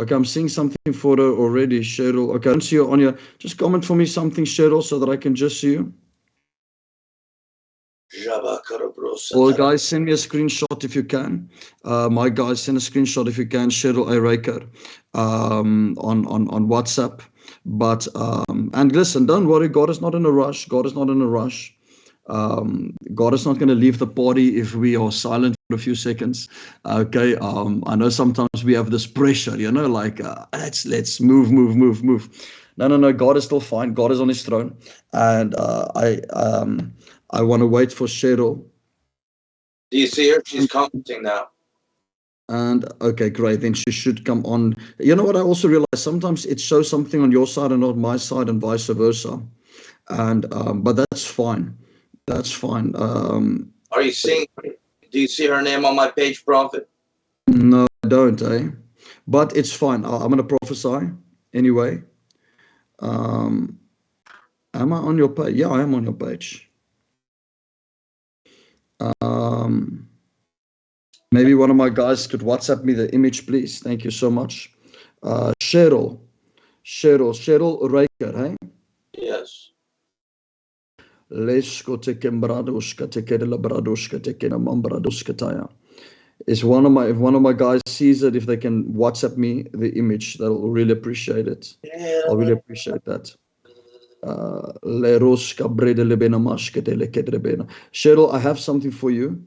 Okay, I'm seeing something her already, Cheryl. Okay, I don't see you on here. Just comment for me something, Cheryl, so that I can just see you. Or guys, send me a screenshot if you can. Uh, my guys, send a screenshot if you can, Cheryl A. Raker, um, on, on, on WhatsApp. But, um, and listen, don't worry, God is not in a rush. God is not in a rush. Um, God is not going to leave the party if we are silent a few seconds. Okay. Um, I know sometimes we have this pressure, you know, like uh, let's let's move, move, move, move. No, no, no. God is still fine. God is on His throne, and uh, I um I want to wait for Cheryl. Do you see her? She's commenting now. And okay, great. Then she should come on. You know what? I also realize sometimes it shows something on your side and not my side, and vice versa. And um, but that's fine. That's fine. Um, Are you seeing? Do you see her name on my page, Prophet? no, I don't, eh? But it's fine. I- I'm gonna prophesy anyway. Um, am I on your page? Yeah, I am on your page. Um, maybe one of my guys could WhatsApp me the image, please. Thank you so much. Uh, Cheryl, Cheryl, Cheryl Raker, hey? Yes. Lesko one of my if one of my guys sees it, if they can WhatsApp me the image, that'll really appreciate it. I'll really appreciate that. Uh, Leroska brede lebena maskete lekedrebena. Cheryl, I have something for you.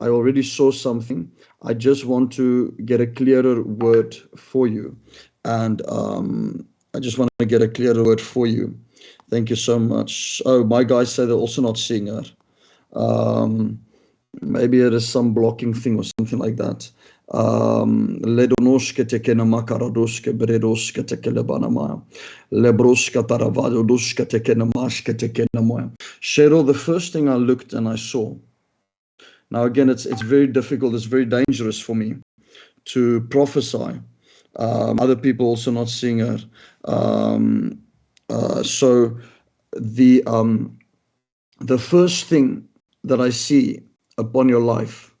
I already saw something. I just want to get a clearer word for you. And um, I just want to get a clearer word for you. Thank you so much. Oh, my guys say they're also not seeing her. Um, maybe it is some blocking thing or something like that. Um, Ledonoske tekena makaradoske bredoske tekele banamaya. Lebroska taravadodoske tekena maske tekena moya. Cheryl, the first thing I looked and I saw. Now again, it's it's very difficult. It's very dangerous for me to prophesy. Um, other people also not seeing her. Um, uh, so the um, the first thing that I see upon your life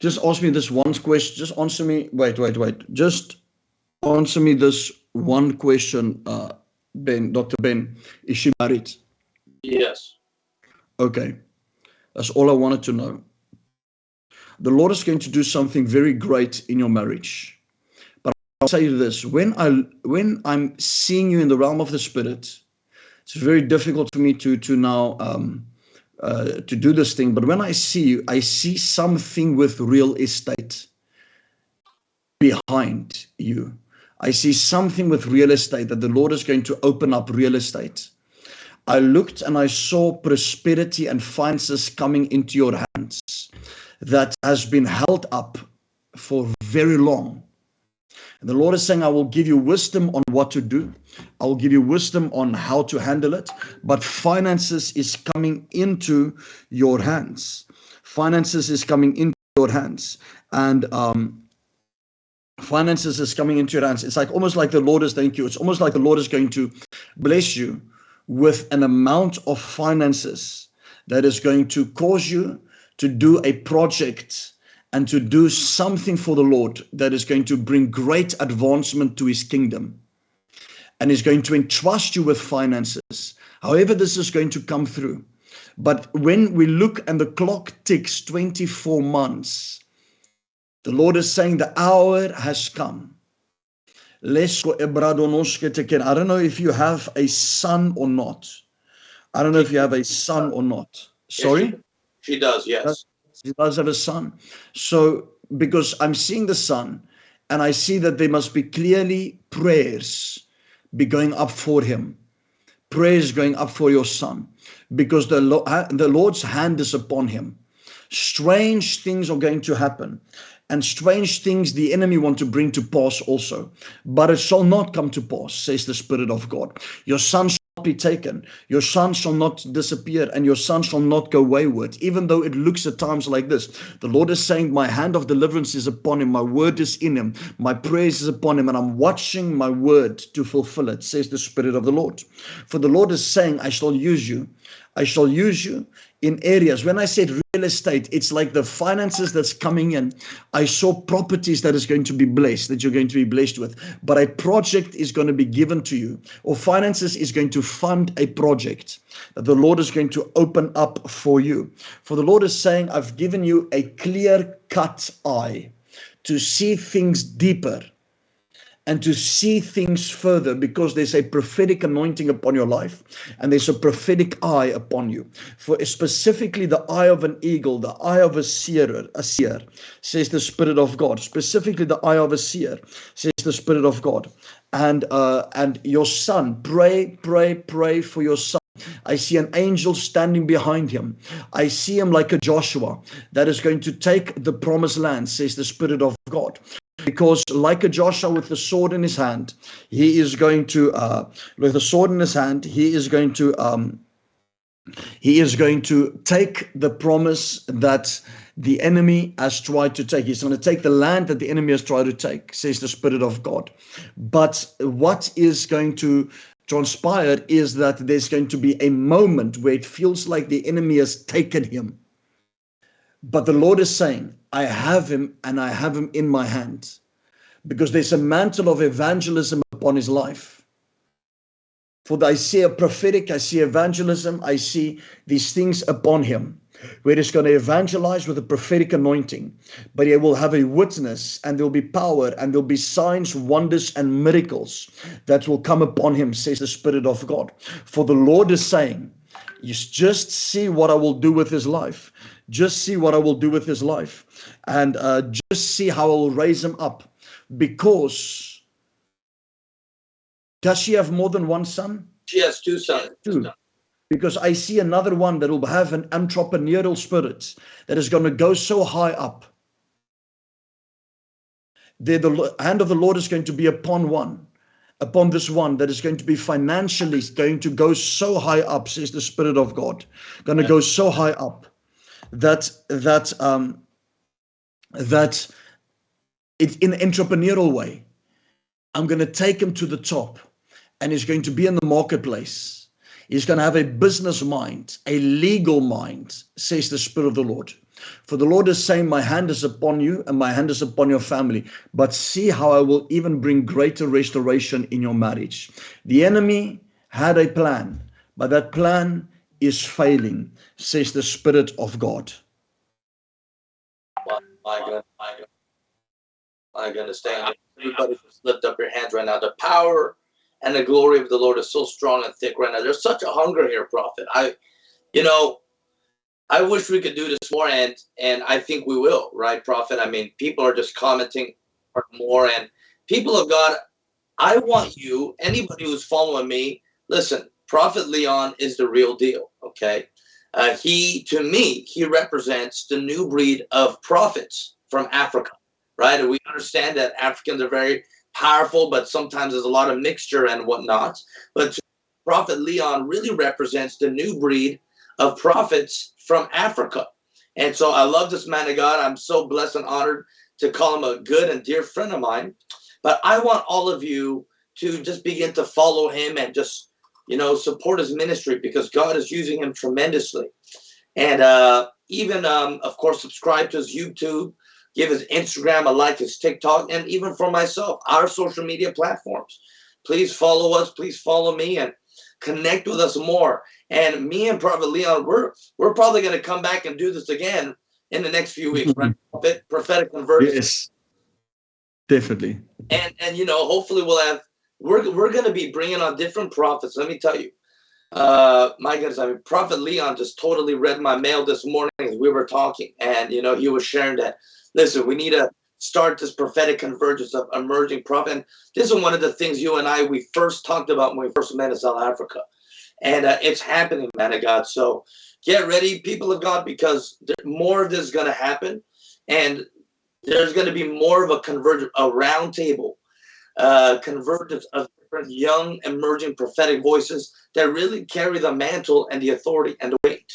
just ask me this one question just answer me wait wait wait. Just answer me this one question uh, ben dr ben is she married? Yes. okay. That's all i wanted to know the lord is going to do something very great in your marriage. But i'll tell you this when i when i'm seeing you in the realm of the spirit it's very difficult for me to to now um uh, to do this thing. But when i see you i see something with real estate behind you. I see something with real estate that the lord is going to open up real estate. I looked and i saw prosperity and finances coming into your hands that has been held up for very long and the Lord is saying, I will give you wisdom on what to do. I will give you wisdom on how to handle it. But finances is coming into your hands. Finances is coming into your hands. And um, finances is coming into your hands. It's like almost like the Lord is, thank you. It's almost like the Lord is going to bless you with an amount of finances that is going to cause you to do a project and to do something for the Lord that is going to bring great advancement to his kingdom and is going to entrust you with finances. However, this is going to come through. But when we look and the clock ticks 24 months, the Lord is saying the hour has come. Lesko ebradonoske teken. I don't know if you have a son or not. I don't know if you have a son or not. Sorry? She does. Yes. She does have a son. So, because I'm seeing the son, and I see that there must be clearly prayers be going up for him, prayers going up for your son, because the, the Lord's hand is upon him. Strange things are going to happen, and strange things the enemy want to bring to pass also. But it shall not come to pass, says the Spirit of God. Your son be taken, your son shall not disappear, and your son shall not go wayward. Even though it looks at times like this, the Lord is saying, My hand of deliverance is upon him, my word is in him, my praise is upon him, and I'm watching my word to fulfill it, says the Spirit of the Lord. For the Lord is saying, I shall use you. I shall use you in areas. When I said real estate, it's like the finances that's coming in. I saw properties that is going to be blessed, that you're going to be blessed with. But a project is going to be given to you, or finances is going to fund a project that the Lord is going to open up for you. For the Lord is saying, I've given you a clear cut eye to see things deeper and to see things further because there's a prophetic anointing upon your life and there's a prophetic eye upon you. For specifically the eye of an eagle, the eye of a seer, a seer, says the Spirit of God. Specifically the eye of a seer, says the Spirit of God. And uh, and your son, pray, pray, pray for your son. I see an angel standing behind him. I see him like a Joshua that is going to take the promised land, says the Spirit of God because like a Joshua with the sword in his hand, he is going to, uh, with the sword in his hand, he is going to, um, he is going to take the promise that the enemy has tried to take. He's going to take the land that the enemy has tried to take, says the Spirit of God. But what is going to transpire is that there's going to be a moment where it feels like the enemy has taken him. But the Lord is saying, I have him and I have him in my hand because there's a mantle of evangelism upon his life. For I see a prophetic, I see evangelism, I see these things upon him where he's going to evangelize with a prophetic anointing, but he will have a witness and there'll be power and there'll be signs, wonders, and miracles that will come upon him, says the Spirit of God. For the Lord is saying, you just see what I will do with his life. Just see what I will do with his life. And uh, just see how I will raise him up. Because does she have more than one son? She has two sons. Two. Because I see another one that will have an entrepreneurial spirit that is going to go so high up. There, the hand of the Lord is going to be upon one upon this one that is going to be financially going to go so high up says the spirit of god going to go so high up that that um that it in an entrepreneurial way i'm going to take him to the top and he's going to be in the marketplace he's going to have a business mind a legal mind says the spirit of the lord for the Lord is saying, My hand is upon you and my hand is upon your family. But see how I will even bring greater restoration in your marriage. The enemy had a plan, but that plan is failing, says the Spirit of God. God, my God. My goodness, thank Everybody just lift up your hands right now. The power and the glory of the Lord is so strong and thick right now. There's such a hunger here, prophet. I, you know, I wish we could do this more, and and I think we will, right, Prophet? I mean, people are just commenting more, and people of God, I want you, anybody who's following me, listen. Prophet Leon is the real deal. Okay, uh, he to me he represents the new breed of prophets from Africa, right? And we understand that Africans are very powerful, but sometimes there's a lot of mixture and whatnot. But Prophet Leon really represents the new breed of prophets from Africa. And so I love this man of God. I'm so blessed and honored to call him a good and dear friend of mine. But I want all of you to just begin to follow him and just, you know, support his ministry because God is using him tremendously. And uh, even, um, of course, subscribe to his YouTube, give his Instagram a like, his TikTok, and even for myself, our social media platforms. Please follow us. Please follow me and connect with us more. And me and Prophet Leon, we're we're probably going to come back and do this again in the next few weeks, right? Prophetic convergence. Yes, definitely. And and you know, hopefully we'll have we're we're going to be bringing on different prophets. Let me tell you, uh, my goodness, I mean, Prophet Leon just totally read my mail this morning as we were talking, and you know, he was sharing that. Listen, we need to start this prophetic convergence of emerging prophet. And this is one of the things you and I we first talked about when we first met in South Africa and uh, it's happening, man of God. So get ready, people of God, because more of this is going to happen, and there's going to be more of a convergence, a roundtable, uh, convergence of different young, emerging prophetic voices that really carry the mantle and the authority and the weight.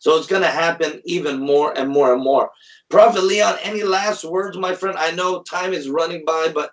So it's going to happen even more and more and more. Prophet Leon, any last words, my friend? I know time is running by, but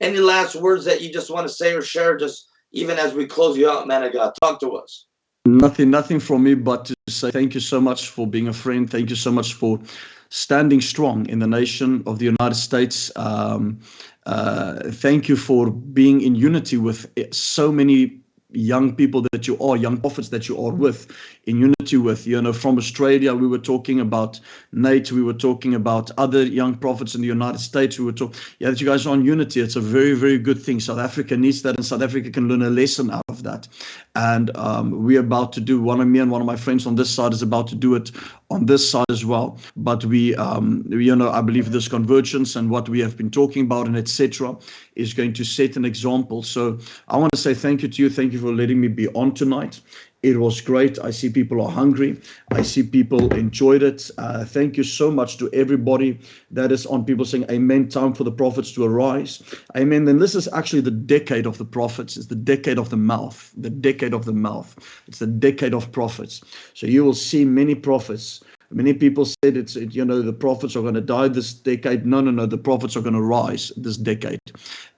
any last words that you just want to say or share, just even as we close you out, man of God. Talk to us. Nothing, nothing from me but to say thank you so much for being a friend. Thank you so much for standing strong in the nation of the United States. Um, uh, thank you for being in unity with so many young people that you are, young prophets that you are with, in unity with. You know, from Australia, we were talking about Nate, we were talking about other young prophets in the United States. We were talking, yeah, that you guys are on unity. It's a very, very good thing. South Africa needs that, and South Africa can learn a lesson out of that. And um, we're about to do, one of me and one of my friends on this side is about to do it on this side as well. But we, um, you know, I believe this convergence and what we have been talking about and etc. is going to set an example. So I want to say thank you to you. Thank you for letting me be on tonight. It was great. I see people are hungry. I see people enjoyed it. Uh, thank you so much to everybody that is on. People saying, Amen. Time for the prophets to arise. Amen. Then this is actually the decade of the prophets. It's the decade of the mouth. The decade of the mouth. It's the decade of prophets. So you will see many prophets. Many people said it's, it, you know, the prophets are going to die this decade. No, no, no. The prophets are going to rise this decade.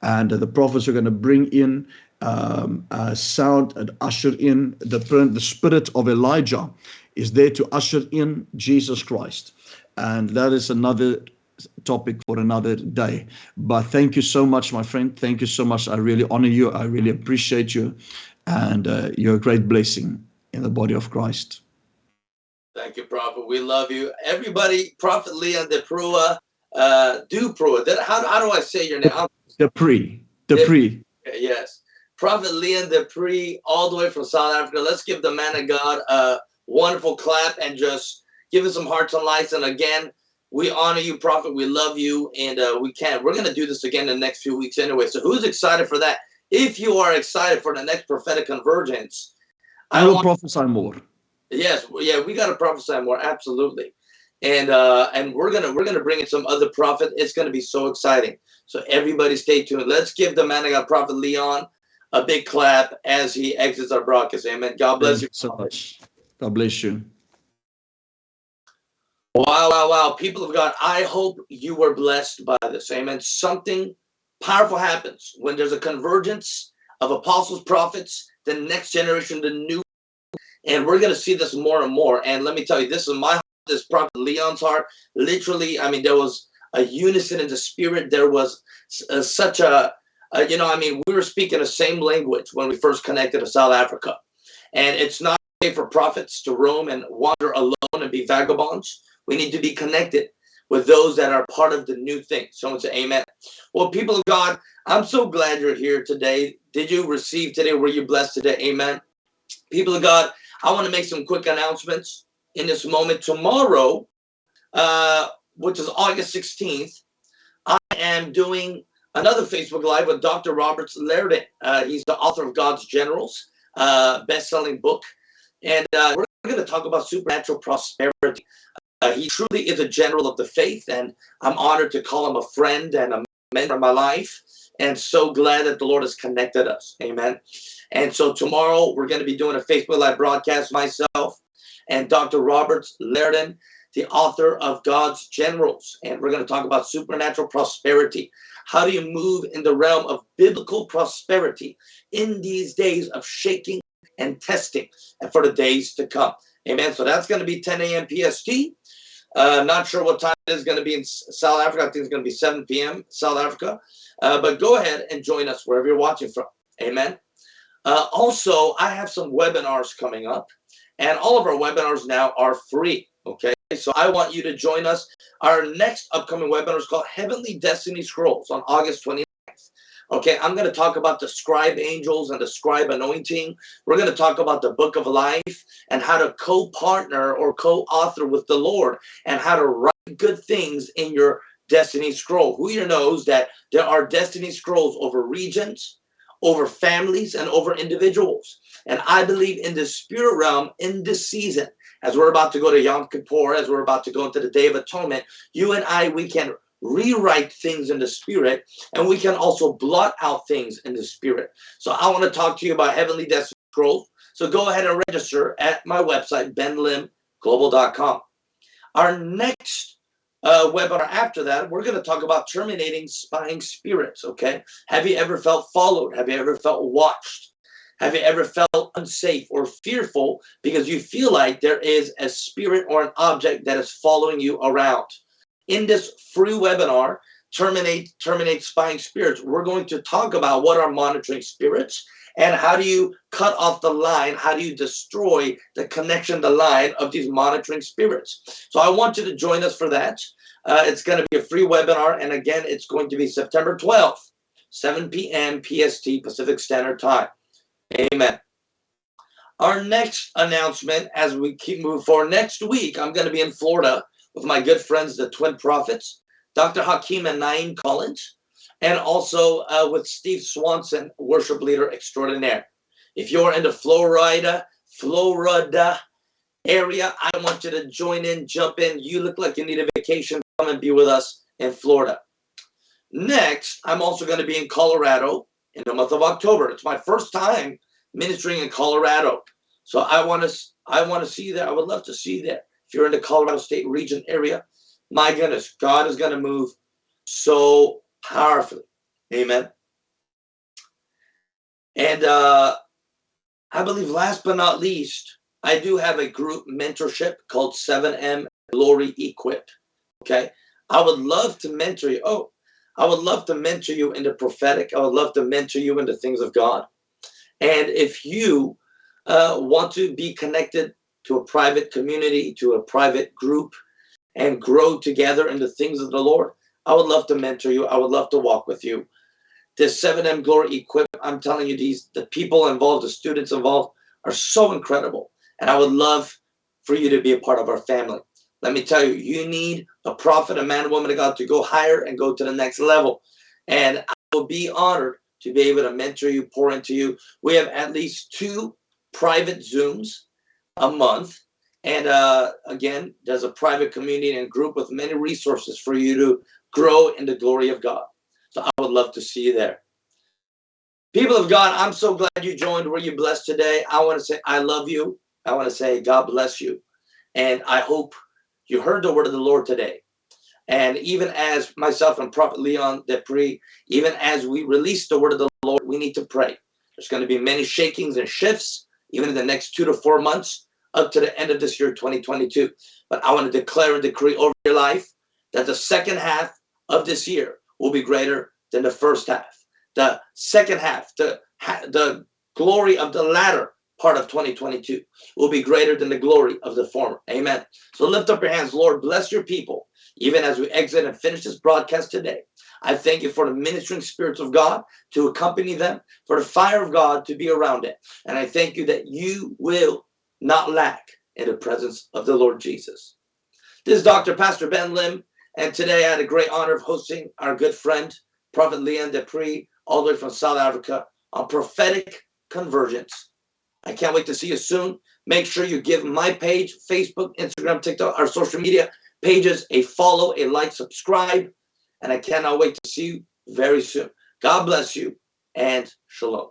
And uh, the prophets are going to bring in um, uh, sound and usher in the, the spirit of Elijah is there to usher in Jesus Christ. And that is another topic for another day. But thank you so much, my friend. Thank you so much. I really honor you. I really appreciate you. And uh, you're a great blessing in the body of Christ. Thank you, Prophet. We love you. Everybody, Prophet Leon DePrua, uh, Duprua. How, how do I say your name? Dupree. Dupree. Yes. Prophet Leon Dupree, all the way from South Africa. Let's give the man of God a wonderful clap and just give him some hearts and lights. And again, we honor you, Prophet. We love you, and uh, we can't. We're going to do this again in the next few weeks anyway. So who's excited for that? If you are excited for the next prophetic convergence, I, I will want, prophesy more. Yes, yeah, we got to prophesy more. Absolutely, and uh, and we're gonna we're gonna bring in some other prophet. It's gonna be so exciting. So everybody, stay tuned. Let's give the man of God, Prophet Leon a big clap as he exits our broadcast. Amen. God bless you so much. God bless you. Wow, wow, wow. People of God, I hope you were blessed by this. Amen. Something powerful happens when there's a convergence of apostles, prophets, the next generation, the new. And we're going to see this more and more. And let me tell you, this is my heart, this prophet Leon's heart. Literally, I mean, there was a unison in the spirit. There was uh, such a uh, you know, I mean, we were speaking the same language when we first connected to South Africa. And it's not okay for prophets to roam and wander alone and be vagabonds. We need to be connected with those that are part of the new thing. Someone say amen. Well, people of God, I'm so glad you're here today. Did you receive today? Were you blessed today? Amen. People of God, I want to make some quick announcements in this moment. Tomorrow, uh, which is August 16th, I am doing another Facebook Live with Dr. Roberts Liardon. Uh, he's the author of God's Generals, uh, best-selling book. And uh, we're going to talk about supernatural prosperity. Uh, he truly is a general of the faith, and I'm honored to call him a friend and a mentor in my life, and so glad that the Lord has connected us. Amen. And so tomorrow we're going to be doing a Facebook Live broadcast, myself and Dr. Roberts Liardon, the author of God's Generals. And we're going to talk about supernatural prosperity. How do you move in the realm of biblical prosperity in these days of shaking and testing and for the days to come? Amen. So that's going to be 10 a.m. PST. Uh, not sure what time it is going to be in South Africa. I think it's going to be 7 p.m. South Africa. Uh, but go ahead and join us wherever you're watching from. Amen. Uh, also, I have some webinars coming up, and all of our webinars now are free. Okay. So I want you to join us. Our next upcoming webinar is called Heavenly Destiny Scrolls on August 29th. Okay, I'm going to talk about the scribe angels and the scribe anointing. We're going to talk about the book of life and how to co-partner or co-author with the Lord and how to write good things in your destiny scroll. Who here knows that there are destiny scrolls over regions, over families, and over individuals. And I believe in the spirit realm in this season, as we're about to go to Yom Kippur, as we're about to go into the Day of Atonement, you and I, we can rewrite things in the spirit and we can also blot out things in the spirit. So I want to talk to you about Heavenly Destiny Scrolls. So go ahead and register at my website, benlimglobal.com. Our next uh, webinar after that, we're going to talk about terminating spying spirits, okay? Have you ever felt followed? Have you ever felt watched? Have you ever felt unsafe or fearful because you feel like there is a spirit or an object that is following you around? In this free webinar, terminate terminate spying spirits. We're going to talk about what are monitoring spirits and how do you cut off the line? How do you destroy the connection, the line of these monitoring spirits? So I want you to join us for that. Uh, it's going to be a free webinar, and again, it's going to be September 12th, 7 p.m. PST Pacific Standard Time. Amen. Our next announcement, as we keep moving forward, next week I'm going to be in Florida with my good friends, the Twin Prophets, Dr. Hakeem and Naeem Collins, and also uh, with Steve Swanson, worship leader extraordinaire. If you're in the Florida, Florida area, I want you to join in, jump in. You look like you need a vacation. Come and be with us in Florida. Next, I'm also going to be in Colorado in the month of October. It's my first time ministering in Colorado. So I want to I want to see there. I would love to see there. If you're in the Colorado State region area, my goodness, God is going to move so powerfully. Amen. And uh, I believe last but not least, I do have a group mentorship called 7M Glory Equipped. Okay. I would love to mentor you. Oh, I would love to mentor you in the prophetic. I would love to mentor you in the things of God. And if you uh, want to be connected to a private community, to a private group, and grow together in the things of the Lord, I would love to mentor you. I would love to walk with you. This 7M Glory Equip, I'm telling you, these the people involved, the students involved are so incredible. And I would love for you to be a part of our family. Let me tell you, you need a prophet, a man, a woman of God to go higher and go to the next level. And I will be honored to be able to mentor you, pour into you. We have at least two private Zooms a month. And uh, again, there's a private community and group with many resources for you to grow in the glory of God. So I would love to see you there. People of God, I'm so glad you joined. Were you blessed today? I want to say I love you. I want to say God bless you. And I hope you heard the word of the Lord today. And even as myself and Prophet Leon Depre, even as we release the word of the Lord, we need to pray. There's going to be many shakings and shifts, even in the next two to four months, up to the end of this year, 2022. But I want to declare and decree over your life that the second half of this year will be greater than the first half. The second half, the, the glory of the latter part of 2022 will be greater than the glory of the former. Amen. So lift up your hands, Lord, bless your people, even as we exit and finish this broadcast today. I thank you for the ministering spirits of God to accompany them, for the fire of God to be around it. And I thank you that you will not lack in the presence of the Lord Jesus. This is Dr. Pastor Ben Lim, and today I had a great honor of hosting our good friend, Prophet Leon Depre, all the way from South Africa, on prophetic convergence. I can't wait to see you soon. Make sure you give my page, Facebook, Instagram, TikTok, our social media pages a follow, a like, subscribe. And I cannot wait to see you very soon. God bless you and shalom.